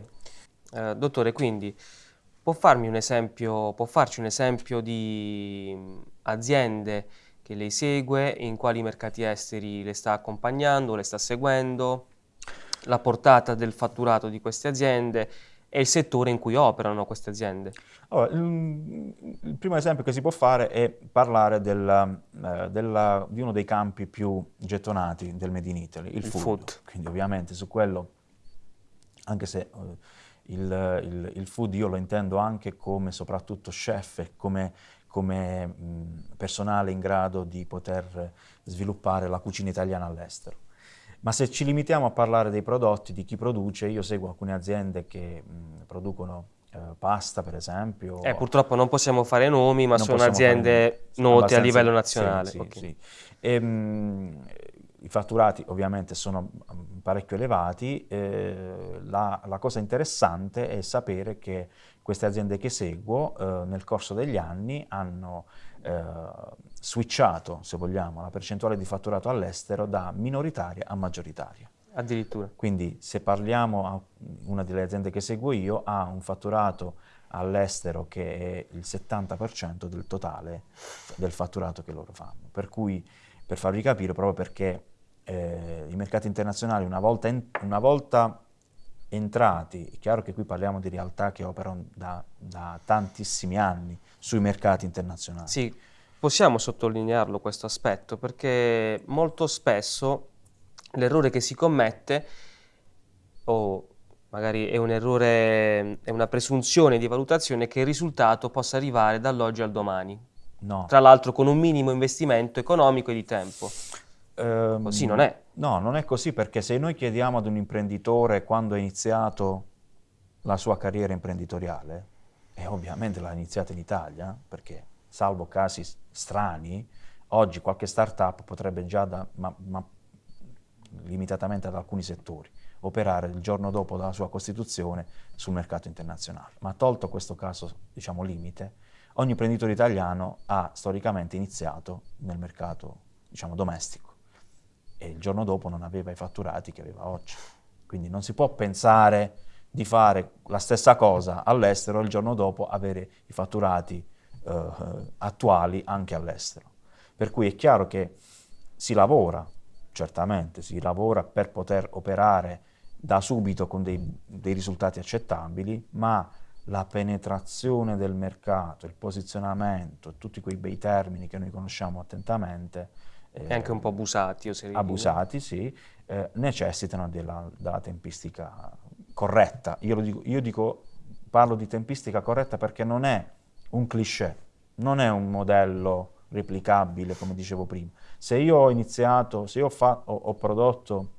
A: Eh, dottore, quindi può, un esempio, può farci un esempio di aziende che lei segue, in quali mercati esteri le sta accompagnando, le sta seguendo, la portata del fatturato di queste aziende e il settore in cui operano queste aziende?
B: Allora, il, il, primo esempio che si può fare è parlare della, eh, della, di uno dei campi più gettonati del Made in Italy, il, il food. food. Quindi ovviamente su quello, anche se uh, il, il, food io lo intendo anche come soprattutto chef e come, come mh, personale in grado di poter sviluppare la cucina italiana all'estero. Ma se ci limitiamo a parlare dei prodotti, di chi produce, io seguo alcune aziende che mh, producono eh, pasta, per esempio.
A: Eh, purtroppo non possiamo fare nomi, ma sono aziende note a livello nazionale. Sì, okay. sì.
B: E, mh, I fatturati ovviamente sono parecchio elevati. Eh, la, la, cosa interessante è sapere che queste aziende che seguo eh, nel corso degli anni hanno eh, switchato, se vogliamo, la percentuale di fatturato all'estero da minoritaria a maggioritaria.
A: Addirittura.
B: Quindi se parliamo, una delle aziende che seguo io ha un fatturato all'estero che è il 70% del totale del fatturato che loro fanno. Per cui, per farvi capire, proprio perché eh, i mercati internazionali una volta, in, una volta entrati, è chiaro che qui parliamo di realtà che operano da, da tantissimi anni sui mercati internazionali.
A: Sì, possiamo sottolinearlo questo aspetto perché molto spesso l'errore che si commette o magari è un errore, è una presunzione di valutazione che il risultato possa arrivare dall'oggi al domani. No. Tra l'altro con un minimo investimento economico e di tempo. Um, Così non è.
B: No, non è così perché se noi chiediamo ad un imprenditore quando ha iniziato la sua carriera imprenditoriale, e ovviamente l'ha iniziata in Italia, perché salvo casi strani, oggi qualche start-up potrebbe già, da, ma, ma limitatamente ad alcuni settori, operare il giorno dopo dalla sua costituzione sul mercato internazionale. Ma tolto questo caso, diciamo, limite, ogni imprenditore italiano ha storicamente iniziato nel mercato, diciamo, domestico e il giorno dopo non aveva i fatturati che aveva oggi. Quindi non si può pensare di fare la stessa cosa all'estero e il giorno dopo avere i fatturati eh, attuali anche all'estero. Per cui è chiaro che si lavora, certamente, si lavora per poter operare da subito con dei, dei risultati accettabili, ma la penetrazione del mercato, il posizionamento, tutti quei bei termini che noi conosciamo attentamente,
A: e anche un po' abusati, oserei
B: Abusati, sì, eh, necessitano della, della, tempistica corretta. Io, dico, io dico, parlo di tempistica corretta perché non è un cliché, non è un modello replicabile, come dicevo prima. Se io ho iniziato, se io ho, ho, ho prodotto,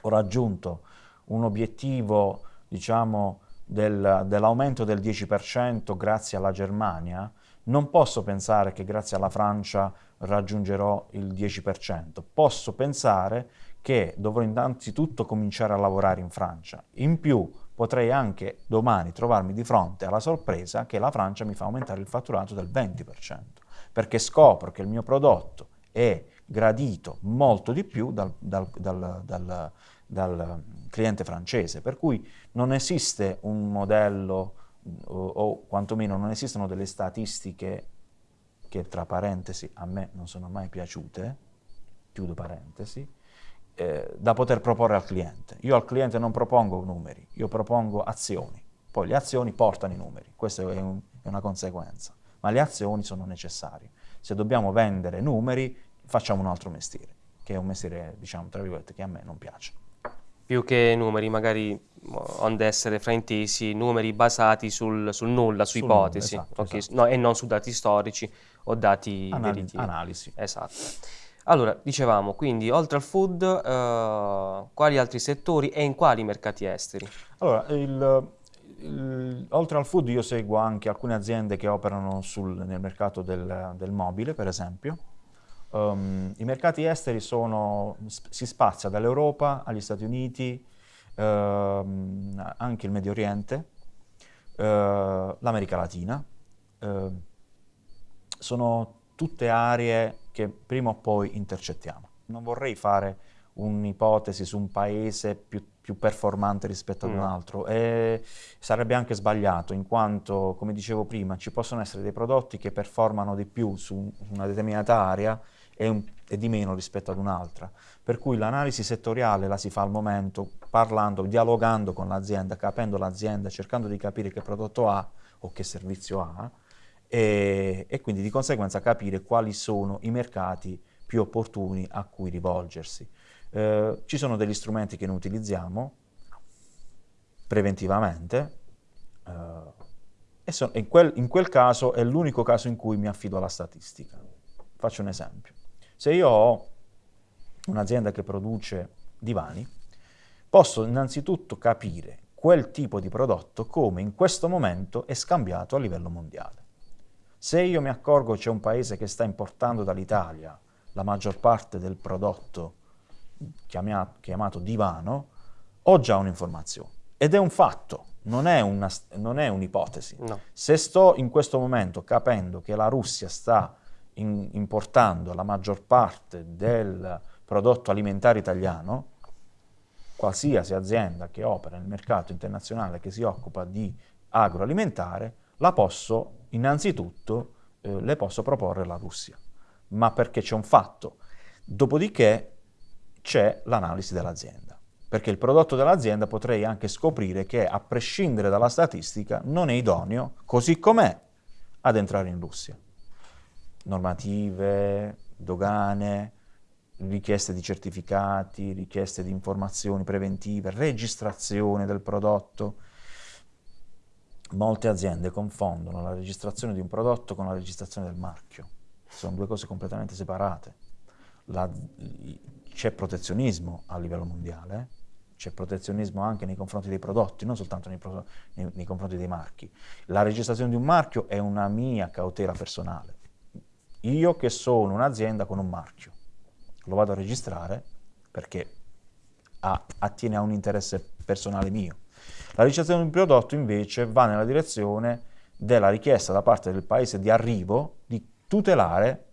B: ho raggiunto un obiettivo, diciamo, del, dell'aumento del 10% grazie alla Germania, non posso pensare che grazie alla Francia raggiungerò il 10%. Posso pensare che dovrò innanzitutto cominciare a lavorare in Francia. In più potrei anche domani trovarmi di fronte alla sorpresa che la Francia mi fa aumentare il fatturato del 20%, perché scopro che il mio prodotto è gradito molto di più dal, dal, dal, dal, cliente francese, per cui non esiste un modello o, o quantomeno non esistono delle statistiche che tra parentesi a me non sono mai piaciute, chiudo parentesi, eh, da poter proporre al cliente. Io al cliente non propongo numeri, io propongo azioni. Poi le azioni portano i numeri, questa è, un, è una conseguenza, ma le azioni sono necessarie. Se dobbiamo vendere numeri, facciamo un altro mestiere, che è un mestiere, diciamo, tra virgolette, che a me non piace
A: più che numeri magari onde essere fraintesi, numeri basati sul, sul nulla, su sul ipotesi, nulla, esatto, okay. esatto. No, e non su dati storici o dati
B: Anal
A: veritivi.
B: Analisi.
A: Esatto. Allora, dicevamo, quindi oltre al food, uh, quali altri settori e in quali mercati esteri?
B: Allora, il, il, oltre al food io seguo anche alcune aziende che operano sul, nel mercato del, del mobile, per esempio, Um, I mercati esteri sono, si spazia dall'Europa agli Stati Uniti, uh, anche il Medio Oriente, uh, l'America Latina. Uh, sono tutte aree che prima o poi intercettiamo. Non vorrei fare un'ipotesi su un paese più, più performante rispetto ad no. un altro e sarebbe anche sbagliato in quanto, come dicevo prima, ci possono essere dei prodotti che performano di più su una determinata area e, un, e di meno rispetto ad un'altra. Per cui l'analisi settoriale la si fa al momento parlando, dialogando con l'azienda, capendo l'azienda, cercando di capire che prodotto ha o che servizio ha e, e quindi di conseguenza capire quali sono i mercati più opportuni a cui rivolgersi. Eh, ci sono degli strumenti che noi utilizziamo preventivamente eh, e so, in, quel, in quel caso è l'unico caso in cui mi affido alla statistica. Faccio un esempio. Se io ho un'azienda che produce divani, posso innanzitutto capire quel tipo di prodotto come in questo momento è scambiato a livello mondiale. Se io mi accorgo c'è un paese che sta importando dall'Italia la maggior parte del prodotto chiamato, chiamato divano, ho già un'informazione. Ed è un fatto, non è, un'ipotesi. No. Se sto in questo momento capendo che la Russia sta in, importando la maggior parte del prodotto alimentare italiano, qualsiasi azienda che opera nel mercato internazionale che si occupa di agroalimentare, la posso innanzitutto eh, le posso proporre la Russia, ma perché c'è un fatto. Dopodiché c'è l'analisi dell'azienda, perché il prodotto dell'azienda potrei anche scoprire che a prescindere dalla statistica non è idoneo, così com'è, ad entrare in Russia. Normative, dogane, richieste di certificati, richieste di informazioni preventive, registrazione del prodotto. Molte aziende confondono la registrazione di un prodotto con la registrazione del marchio. Sono due cose completamente separate. C'è protezionismo a livello mondiale, c'è protezionismo anche nei confronti dei prodotti, non soltanto nei, nei, nei, confronti dei marchi. La registrazione di un marchio è una mia cautela personale. Io che sono un'azienda con un marchio, lo vado a registrare perché ha, attiene a un interesse personale mio. La registrazione di un prodotto invece va nella direzione della richiesta da parte del paese di arrivo di tutelare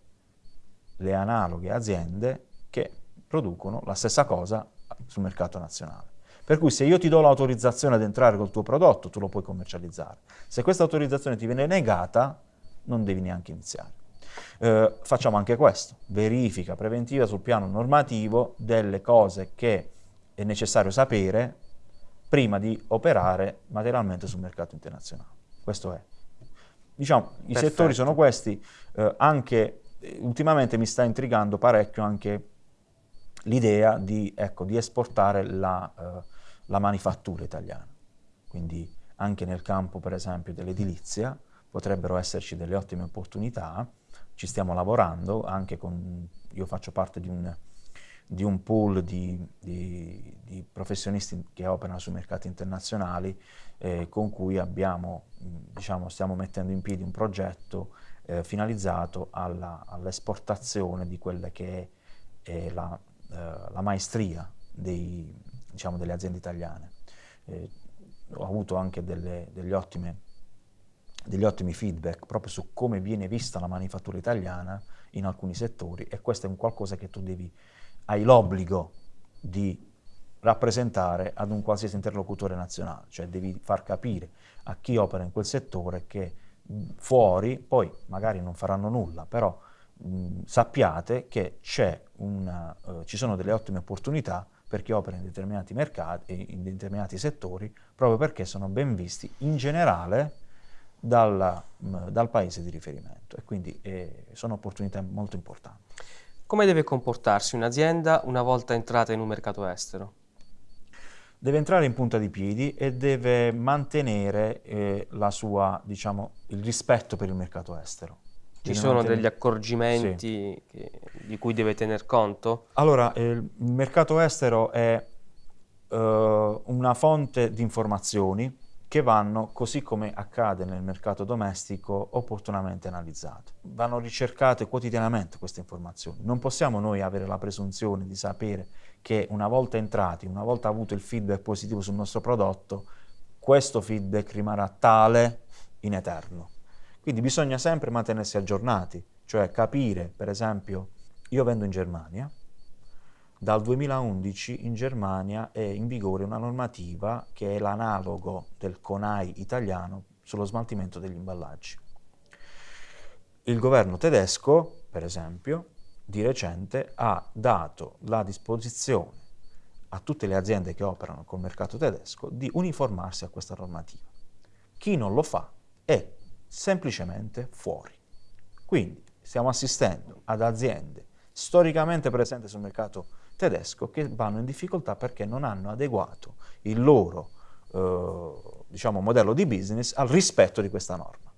B: le analoghe aziende che producono la stessa cosa sul mercato nazionale. Per cui se io ti do l'autorizzazione ad entrare col tuo prodotto, tu lo puoi commercializzare. Se questa autorizzazione ti viene negata, non devi neanche iniziare. Eh, facciamo anche questo, verifica preventiva sul piano normativo delle cose che è necessario sapere prima di operare materialmente sul mercato internazionale. Questo è. Diciamo, i Perfetto. settori sono questi, eh, anche ultimamente mi sta intrigando parecchio anche l'idea di, ecco, di, esportare la, uh, la, manifattura italiana. Quindi anche nel campo, per esempio, dell'edilizia potrebbero esserci delle ottime opportunità. Ci stiamo lavorando, anche con, io faccio parte di un, di un pool di, di, di, professionisti che operano sui mercati internazionali eh, con cui abbiamo, diciamo, stiamo mettendo in piedi un progetto eh, finalizzato all'esportazione di quella che è, è la eh, la maestria dei, diciamo, delle aziende italiane. Eh, ho avuto anche delle, ottime, degli ottimi feedback proprio su come viene vista la manifattura italiana in alcuni settori e questo è un qualcosa che tu devi, hai l'obbligo di rappresentare ad un qualsiasi interlocutore nazionale, cioè devi far capire a chi opera in quel settore che fuori, poi magari non faranno nulla, però mh, sappiate che una, uh, ci sono delle ottime opportunità per chi opera in determinati mercati, in determinati settori, proprio perché sono ben visti in generale dal, mh, dal paese di riferimento e quindi eh, sono opportunità molto importanti.
A: Come deve comportarsi un'azienda una volta entrata in un mercato estero?
B: Deve entrare in punta di piedi e deve mantenere eh, sua, diciamo, il rispetto per il mercato estro.
A: Ci sono degli accorgimenti sì. che, di cui deve tener conto?
B: Allora, eh, il mercato estero è uh, una fonte di informazioni che vanno, così come accade nel mercato domestico, opportunamente analizzate. Vanno ricercate quotidianamente queste informazioni. Non possiamo noi avere la presunzione di sapere che una volta entrati, una volta avuto il feedback positivo sul nostro prodotto, questo feedback rimarrà tale in eterno. Quindi bisogna sempre mantenersi aggiornati cioè capire, per esempio, io vendo in Germania, dal 2011 in Germania è in vigore una normativa che è l'analogo del CONAI italiano sullo smaltimento degli imballaggi. Il governo tedesco, per esempio, di recente ha dato la disposizione a tutte le aziende che operano col mercato tedesco di uniformarsi a questa normativa. Chi non lo fa è semplicemente fuori. Quindi stiamo assistendo ad aziende storicamente presenti sul mercato tedesco che vanno in difficoltà perché non hanno adeguato il loro eh, diciamo, modello di business al rispetto di questa norma.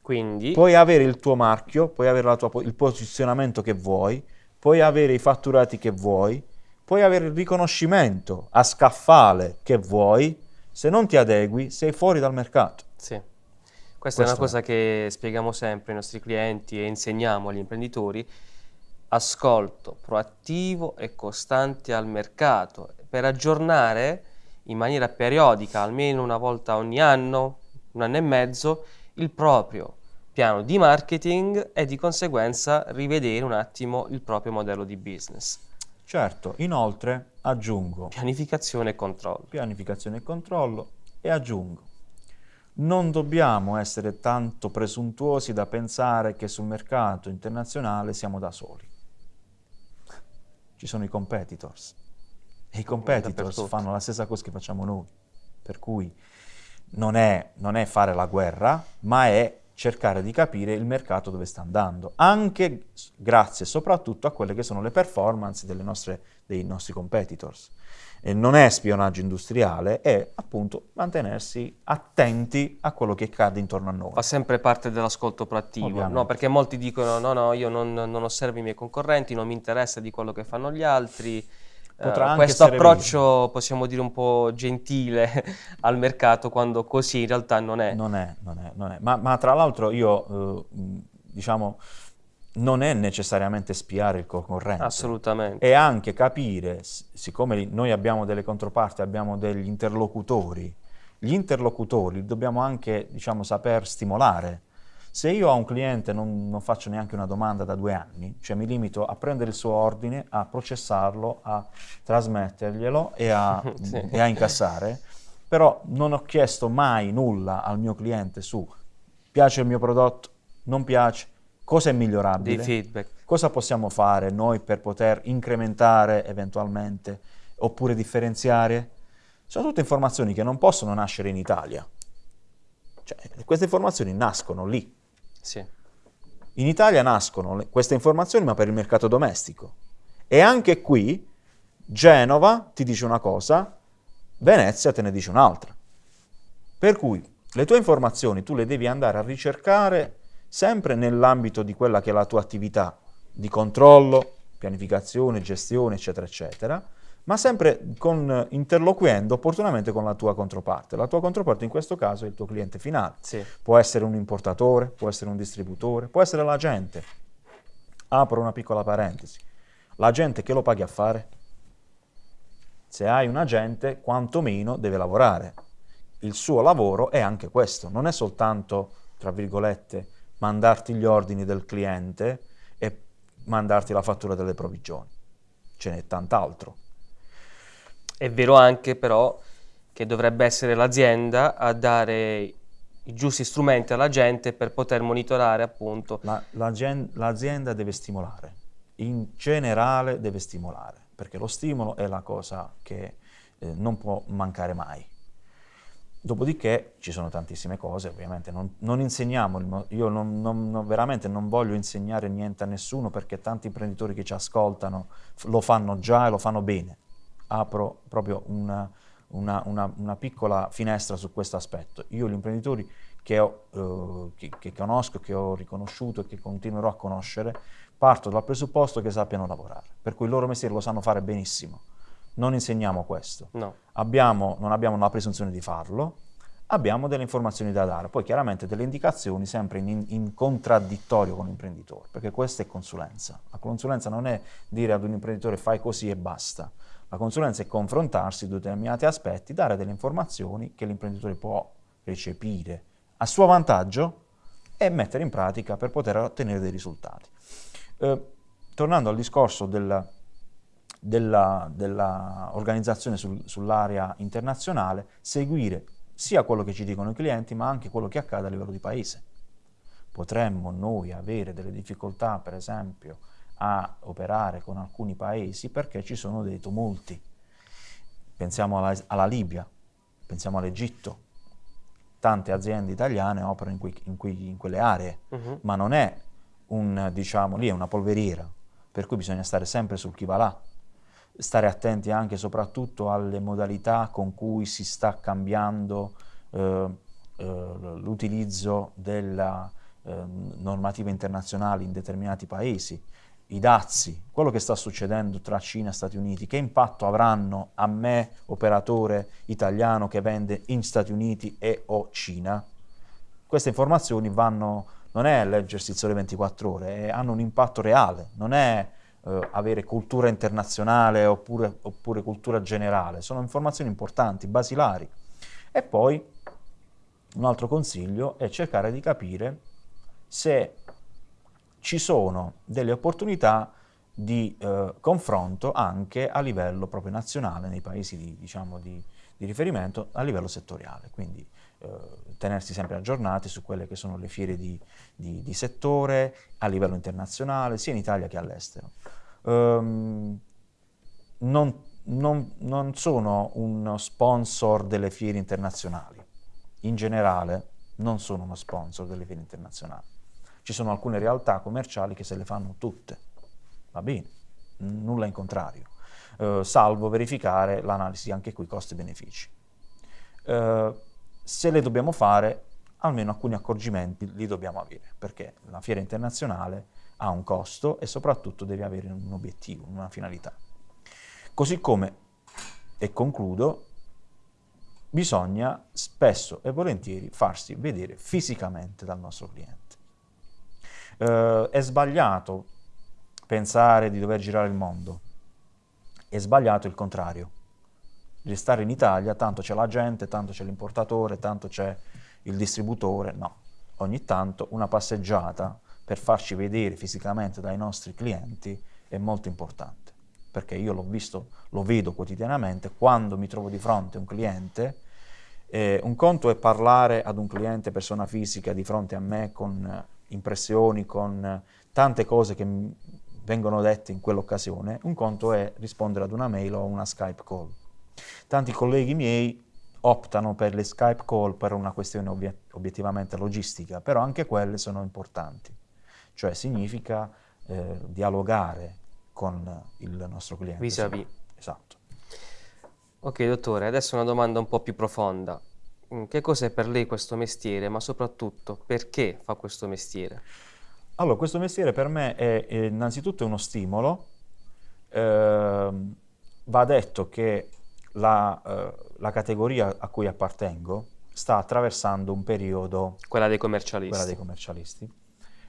A: Quindi...
B: Puoi avere il tuo marchio, puoi avere tua, il posizionamento che vuoi, puoi avere i fatturati che vuoi, puoi avere il riconoscimento a scaffale che vuoi, se non ti adegui sei fuori dal mercato.
A: Sì. Questa Questo è una cosa è. che spieghiamo sempre ai nostri clienti e insegniamo agli imprenditori. Ascolto proattivo e costante al mercato per aggiornare in maniera periodica, almeno una volta ogni anno, un anno e mezzo, il proprio piano di marketing e di conseguenza rivedere un attimo il proprio modello di business.
B: Certo, inoltre aggiungo
A: pianificazione e controllo.
B: Pianificazione e controllo e aggiungo non dobbiamo essere tanto presuntuosi da pensare che sul mercato internazionale siamo da soli. Ci sono i competitors. E i competitors fanno la stessa cosa che facciamo noi, per cui non è, non è fare la guerra, ma è cercare di capire il mercato dove sta andando, anche grazie soprattutto a quelle che sono le performance nostre, dei nostri competitors. E non è spionaggio industriale, è appunto mantenersi attenti a quello che accade intorno a noi.
A: Fa sempre parte dell'ascolto proattivo, no? perché molti dicono no, no, io non, non osservo i miei concorrenti, non mi interessa di quello che fanno gli altri, Uh, questo approccio possiamo dire un po' gentile *laughs* al mercato quando così in realtà non è.
B: Non è, non è, non è. Ma, ma, tra l'altro io uh, diciamo non è necessariamente spiare il concorrente.
A: Assolutamente.
B: E anche capire, siccome noi abbiamo delle controparti, abbiamo degli interlocutori, gli interlocutori dobbiamo anche diciamo, saper stimolare se io a un cliente non, non, faccio neanche una domanda da due anni, cioè mi limito a prendere il suo ordine, a processarlo, a trasmetterglielo e a, *laughs* sì. e a incassare, però non ho chiesto mai nulla al mio cliente su piace il mio prodotto, non piace, cosa è migliorabile, cosa possiamo fare noi per poter incrementare eventualmente oppure differenziare. Sono tutte informazioni che non possono nascere in Italia. Cioè, queste informazioni nascono lì,
A: sì.
B: In Italia nascono queste informazioni ma per il mercato domestico. E anche qui Genova ti dice una cosa, Venezia te ne dice un'altra. Per cui le tue informazioni tu le devi andare a ricercare sempre nell'ambito di quella che è la tua attività di controllo, pianificazione, gestione, eccetera, eccetera, ma sempre con, interloquendo opportunamente con la tua controparte. La tua controparte in questo caso è il tuo cliente finale.
A: Sì.
B: Può essere un importatore, può essere un distributore, può essere l'agente. Apro una piccola parentesi. L'agente che lo paghi a fare? Se hai un agente, quantomeno deve lavorare. Il suo lavoro è anche questo, non è soltanto, tra virgolette, mandarti gli ordini del cliente e mandarti la fattura delle provvigioni. Ce n'è tant'altro.
A: È vero anche però che dovrebbe essere l'azienda a dare i giusti strumenti alla gente per poter monitorare appunto.
B: La, l'azienda deve stimolare, in generale deve stimolare, perché lo stimolo è la cosa che eh, non può mancare mai. Dopodiché ci sono tantissime cose, ovviamente non, non insegniamo, io non, non, veramente non voglio insegnare niente a nessuno perché tanti imprenditori che ci ascoltano lo fanno già e lo fanno bene apro proprio una, una, una, una piccola finestra su questo aspetto. Io gli imprenditori che, ho, eh, che, che conosco, che ho riconosciuto e che continuerò a conoscere, parto dal presupposto che sappiano lavorare, per cui il loro mestiere lo sanno fare benissimo. Non insegniamo questo.
A: No.
B: Abbiamo, non abbiamo la presunzione di farlo, abbiamo delle informazioni da dare, poi chiaramente delle indicazioni sempre in, in, contraddittorio con l'imprenditore, perché questa è consulenza. La consulenza non è dire ad un imprenditore fai così e basta. La consulenza è confrontarsi su determinati aspetti, dare delle informazioni che l'imprenditore può recepire a suo vantaggio e mettere in pratica per poter ottenere dei risultati. Eh, tornando al discorso della, della, della organizzazione sul, sull'area internazionale, seguire sia quello che ci dicono i clienti, ma anche quello che accade a livello di paese. Potremmo noi avere delle difficoltà, per esempio, a operare con alcuni paesi perché ci sono dei tumulti. Pensiamo alla, alla Libia, pensiamo all'Egitto. Tante aziende italiane operano in, qui, in, qui, in quelle aree, uh-huh. ma non è un, diciamo, lì è una polveriera, per cui bisogna stare sempre sul chi va là, stare attenti anche e soprattutto alle modalità con cui si sta cambiando eh, eh, l'utilizzo della eh, normativa internazionale in determinati paesi, i dazi, quello che sta succedendo tra Cina e Stati Uniti, che impatto avranno a me, operatore italiano che vende in Stati Uniti e o Cina? Queste informazioni vanno, non è leggersi il sole 24 ore, è, hanno un impatto reale, non è eh, avere cultura internazionale oppure, oppure cultura generale, sono informazioni importanti, basilari. E poi un altro consiglio è cercare di capire se ci sono delle opportunità di eh, confronto anche a livello proprio nazionale nei paesi di, diciamo, di, di riferimento a livello settoriale, quindi tenersi sempre aggiornati su quelle che sono le fiere di, di, settore a livello internazionale, sia in Italia che all'estero. Um, non, non, non sono uno sponsor delle fiere internazionali, in generale non sono uno sponsor delle fiere internazionali ci sono alcune realtà commerciali che se le fanno tutte, va bene, nulla in contrario, eh, salvo verificare l'analisi anche qui costi-benefici. Eh, se le dobbiamo fare, almeno alcuni accorgimenti li dobbiamo avere, perché la fiera internazionale ha un costo e soprattutto deve avere un obiettivo, una finalità. Così come, e concludo, bisogna spesso e volentieri farsi vedere fisicamente dal nostro cliente. Eh, è sbagliato pensare di dover girare il mondo, è sbagliato il contrario. Restare in Italia, tanto c'è la gente, tanto c'è l'importatore, tanto c'è il distributore, no. Ogni tanto una passeggiata per farci vedere fisicamente dai nostri clienti è molto importante, perché io l'ho visto, lo vedo quotidianamente, quando mi trovo di fronte a un cliente, eh, un conto è parlare ad un cliente persona fisica di fronte a me con impressioni, con tante cose che vengono dette in quell'occasione, un conto è rispondere ad una mail o una Skype call. Tanti colleghi miei optano per le Skype call per una questione obiet obiettivamente logistica, però anche quelle sono importanti, cioè significa eh, dialogare con il nostro cliente.
A: Vis-à-vis.
B: Esatto.
A: Ok dottore, adesso una domanda un po' più profonda. Mm, che cos'è per lei questo mestiere, ma soprattutto perché fa questo mestiere?
B: Allora, questo mestiere per me è, è innanzitutto uno stimolo. Eh, va detto che la, eh, la, categoria a cui appartengo sta attraversando un periodo...
A: Quella dei commercialisti.
B: Quella dei commercialisti.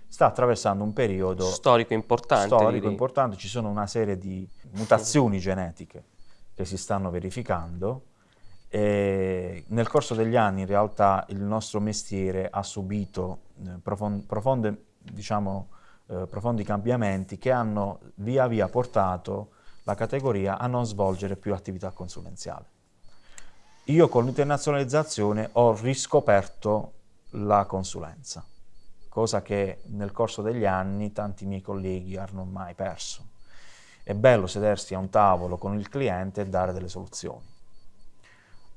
B: Sta attraversando un periodo...
A: Storico importante.
B: Storico direi. importante. Ci sono una serie di mutazioni genetiche che si stanno verificando e nel corso degli anni in realtà il nostro mestiere ha subito eh, profonde, profonde, diciamo, eh, profondi cambiamenti che hanno via via portato la categoria a non svolgere più attività consulenziale. Io con l'internazionalizzazione ho riscoperto la consulenza, cosa che nel corso degli anni tanti miei colleghi hanno mai perso. È bello sedersi a un tavolo con il cliente e dare delle soluzioni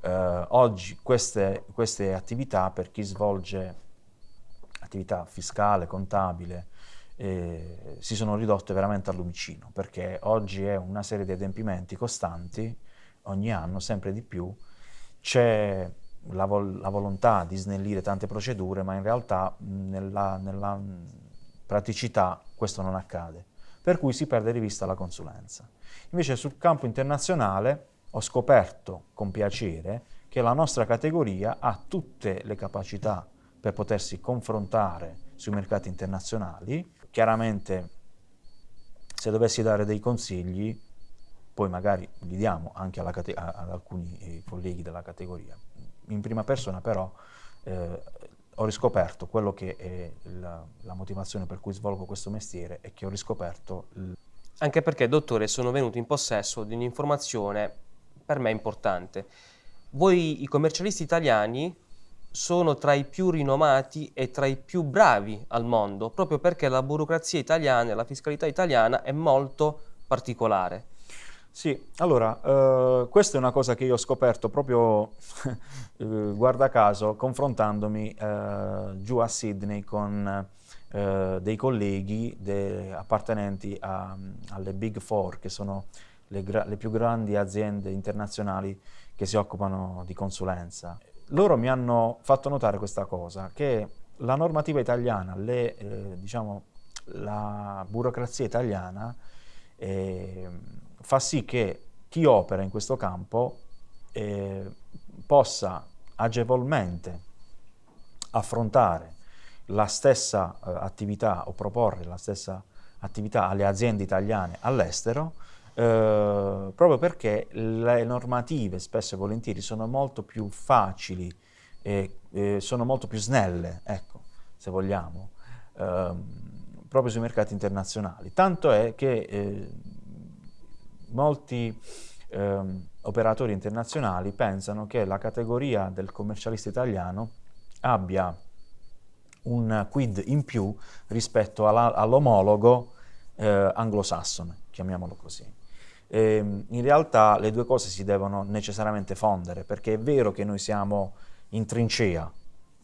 B: eh, oggi queste, queste, attività per chi svolge attività fiscale, contabile, eh, si sono ridotte veramente al lumicino, perché oggi è una serie di adempimenti costanti, ogni anno, sempre di più, c'è la, vol la, volontà di snellire tante procedure, ma in realtà nella, nella praticità questo non accade, per cui si perde di vista la consulenza. Invece sul campo internazionale ho scoperto con piacere che la nostra categoria ha tutte le capacità per potersi confrontare sui mercati internazionali. Chiaramente se dovessi dare dei consigli, poi magari li diamo anche ad alcuni eh, colleghi della categoria. In prima persona però eh, ho riscoperto quello che è la, la, motivazione per cui svolgo questo mestiere è che ho riscoperto...
A: Anche perché, dottore, sono venuto in possesso di un'informazione per me importante. Voi, i commercialisti italiani, sono tra i più rinomati e tra i più bravi al mondo, proprio perché la burocrazia italiana e la fiscalità italiana è molto particolare.
B: Sì, allora, eh, questa è una cosa che io ho scoperto proprio, *laughs* eh, guarda caso, confrontandomi eh, giù a Sydney con eh, dei colleghi de, appartenenti a, alle Big Four, che sono le, le più grandi aziende internazionali che si occupano di consulenza. Loro mi hanno fatto notare questa cosa, che la normativa italiana, le, eh, diciamo, la burocrazia italiana eh, fa sì che chi opera in questo campo eh, possa agevolmente affrontare la stessa eh, attività o proporre la stessa attività alle aziende italiane all'estero eh, proprio perché le normative spesso e volentieri sono molto più facili e, e sono molto più snelle, ecco, se vogliamo, ehm, proprio sui mercati internazionali. Tanto è che eh, molti ehm, operatori internazionali pensano che la categoria del commercialista italiano abbia un quid in più rispetto all'omologo eh, anglosassone, chiamiamolo così. E, ehm, in realtà le due cose si devono necessariamente fondere, perché è vero che noi siamo in trincea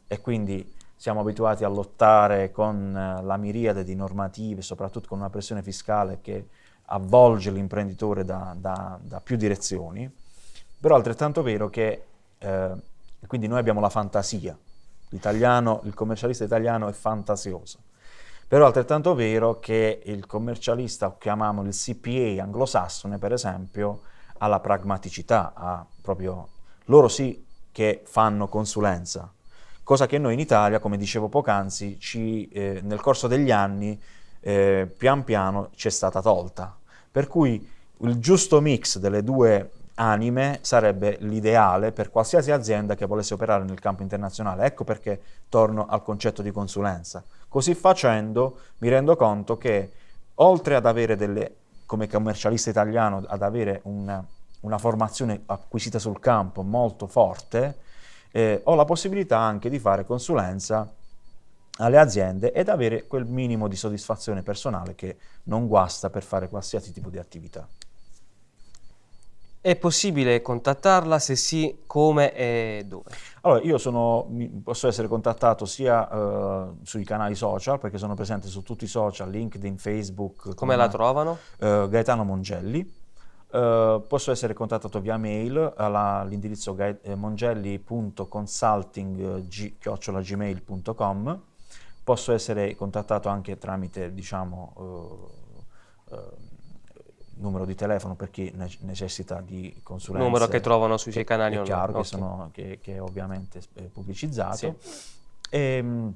B: e quindi siamo abituati a lottare con eh, la miriade di normative, soprattutto con una pressione fiscale che avvolge l'imprenditore da, da, da, più direzioni, però è altrettanto vero che eh, quindi noi abbiamo la fantasia, l'italiano, il commercialista italiano è fantasioso, però è altrettanto vero che il commercialista, chiamiamolo il CPA anglosassone per esempio, ha la pragmaticità, ha proprio, loro sì che fanno consulenza, cosa che noi in Italia, come dicevo poc'anzi, eh, nel corso degli anni eh, pian piano ci è stata tolta. Per cui il giusto mix delle due anime sarebbe l'ideale per qualsiasi azienda che volesse operare nel campo internazionale. Ecco perché torno al concetto di consulenza. Così facendo mi rendo conto che oltre ad avere delle, come commercialista italiano, ad avere una, una formazione acquisita sul campo molto forte, eh, ho la possibilità anche di fare consulenza alle aziende ed avere quel minimo di soddisfazione personale che non guasta per fare qualsiasi tipo di attività.
A: È possibile contattarla? Se sì, come e dove?
B: Allora, io sono, posso essere contattato sia uh, sui canali social, perché sono presente su tutti i social, LinkedIn, Facebook.
A: Come la trovano?
B: Uh, Gaetano Mongelli. Uh, posso essere contattato via mail all'indirizzo mongelli.consulting.gmail.com Posso essere contattato anche tramite, diciamo, numero di telefono per chi ne necessita di consulenza.
A: Numero che trovano sui suoi canali
B: online. Chiaro, okay. che, sono, che, che, è ovviamente pubblicizzato. Sì. E, um,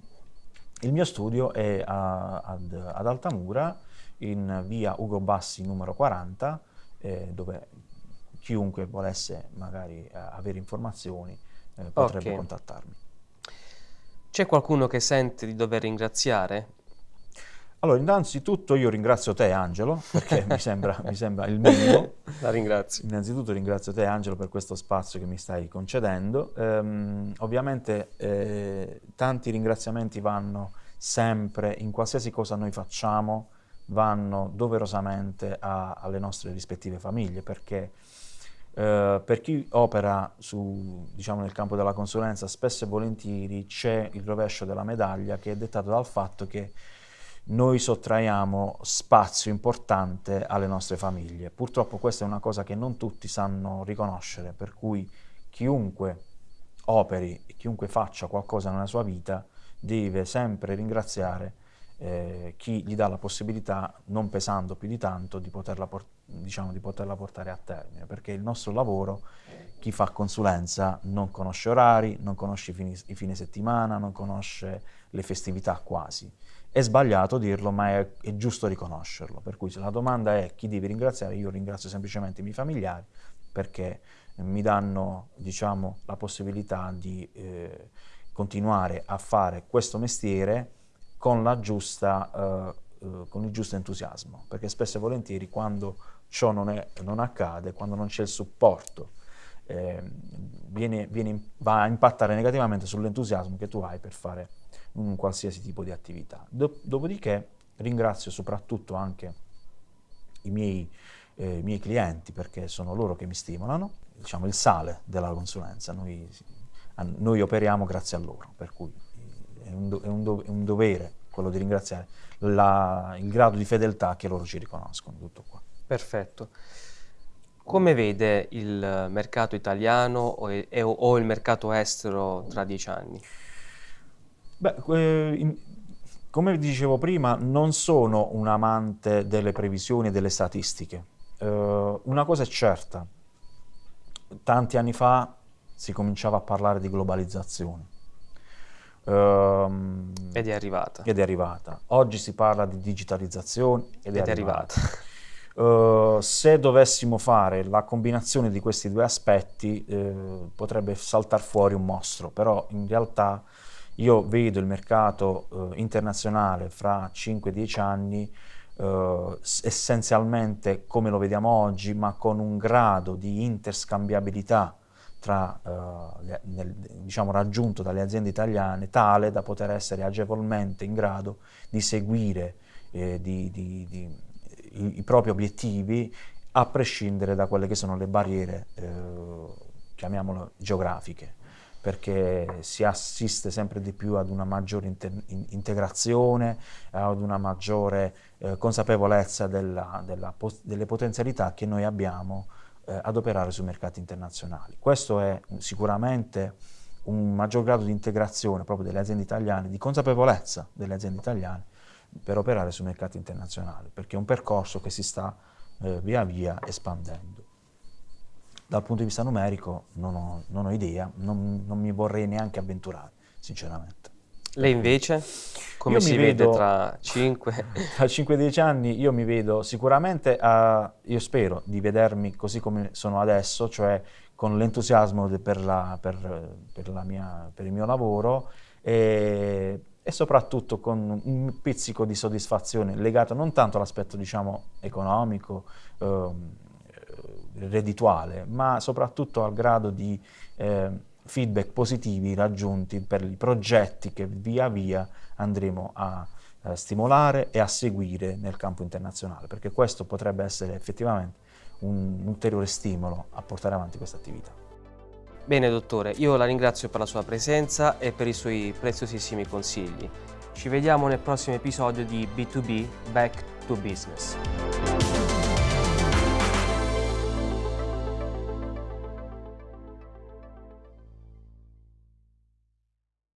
B: il mio studio è a, ad, ad, Altamura, in via Ugo Bassi numero 40, eh, dove chiunque volesse magari eh, avere informazioni eh, potrebbe okay. contattarmi.
A: C'è qualcuno che sente di dover ringraziare?
B: Allora, innanzitutto io ringrazio te Angelo, perché mi, sembra, *laughs* mi, sembra, il minimo.
A: La ringrazio.
B: Innanzitutto ringrazio te Angelo per questo spazio che mi stai concedendo. Ehm, ovviamente eh, tanti ringraziamenti vanno sempre, in qualsiasi cosa noi facciamo, vanno doverosamente a, alle nostre rispettive famiglie, perché eh, per chi opera su, diciamo, nel campo della consulenza, spesso e volentieri c'è il rovescio della medaglia che è dettato dal fatto che noi sottraiamo spazio importante alle nostre famiglie. Purtroppo questa è una cosa che non tutti sanno riconoscere, per cui chiunque operi e chiunque faccia qualcosa nella sua vita deve sempre ringraziare eh, chi gli dà la possibilità, non pesando più di tanto, di poterla, diciamo, di poterla portare a termine, perché il nostro lavoro, chi fa consulenza, non conosce orari, non conosce i fine, i fine settimana, non conosce le festività quasi. È sbagliato dirlo, ma è, è, giusto riconoscerlo. Per cui se la domanda è chi devi ringraziare, io ringrazio semplicemente i miei familiari perché mi danno diciamo, la possibilità di, eh, continuare a fare questo mestiere con, giusta, eh, eh, con il giusto entusiasmo, perché spesso e volentieri quando ciò non, è, non accade, quando non c'è il supporto, eh, viene, viene, va a impattare negativamente sull'entusiasmo che tu hai per fare un qualsiasi tipo di attività. dopodiché ringrazio soprattutto anche i miei, eh, miei, clienti perché sono loro che mi stimolano, diciamo il sale della consulenza, noi, noi operiamo grazie a loro, per cui è un, do, è un, do, è un dovere quello di ringraziare la, il grado di fedeltà che loro ci riconoscono, tutto qua.
A: Perfetto. Come vede il mercato italiano o il mercato estero tra dieci anni?
B: Beh, eh, in, come dicevo prima, non sono un amante delle previsioni e delle statistiche. Uh, una cosa è certa, tanti anni fa si cominciava a parlare di globalizzazione.
A: Uh, ed è arrivata.
B: Ed è arrivata. Oggi si parla di digitalizzazione ed, ed è arrivata.
A: arrivata.
B: Uh, se dovessimo fare la combinazione di questi due aspetti eh, potrebbe saltare fuori un mostro, però in realtà io vedo il mercato eh, internazionale fra 5-10 anni eh, essenzialmente come lo vediamo oggi, ma con un grado di interscambiabilità tra, eh, nel, diciamo, raggiunto dalle aziende italiane tale da poter essere agevolmente in grado di seguire eh, di, di, di, i, i, propri obiettivi a prescindere da quelle che sono le barriere, eh, chiamiamole geografiche perché si assiste sempre di più ad una maggiore integrazione, ad una maggiore eh, consapevolezza della, della, delle potenzialità che noi abbiamo eh, ad operare sui mercati internazionali. Questo è sicuramente un maggior grado di integrazione proprio delle aziende italiane, di consapevolezza delle aziende italiane per operare sui mercati internazionali, perché è un percorso che si sta eh, via via espandendo. Dal punto di vista numerico non ho, non ho idea, non, non, mi vorrei neanche avventurare, sinceramente.
A: Lei invece? Come io si vede tra 5? *laughs*
B: Tra 5-10 anni io mi vedo sicuramente, uh, io spero di vedermi così come sono adesso, cioè con l'entusiasmo per, per, per, per, il mio lavoro e, e, soprattutto con un pizzico di soddisfazione legato non tanto all'aspetto diciamo economico, um, reddituale, ma soprattutto al grado di eh, feedback positivi raggiunti per i progetti che via via andremo a eh, stimolare e a seguire nel campo internazionale, perché questo potrebbe essere effettivamente un ulteriore stimolo a portare avanti questa attività.
A: Bene dottore, io la ringrazio per la sua presenza e per i suoi preziosissimi consigli. Ci vediamo nel prossimo episodio di B2B Back to Business.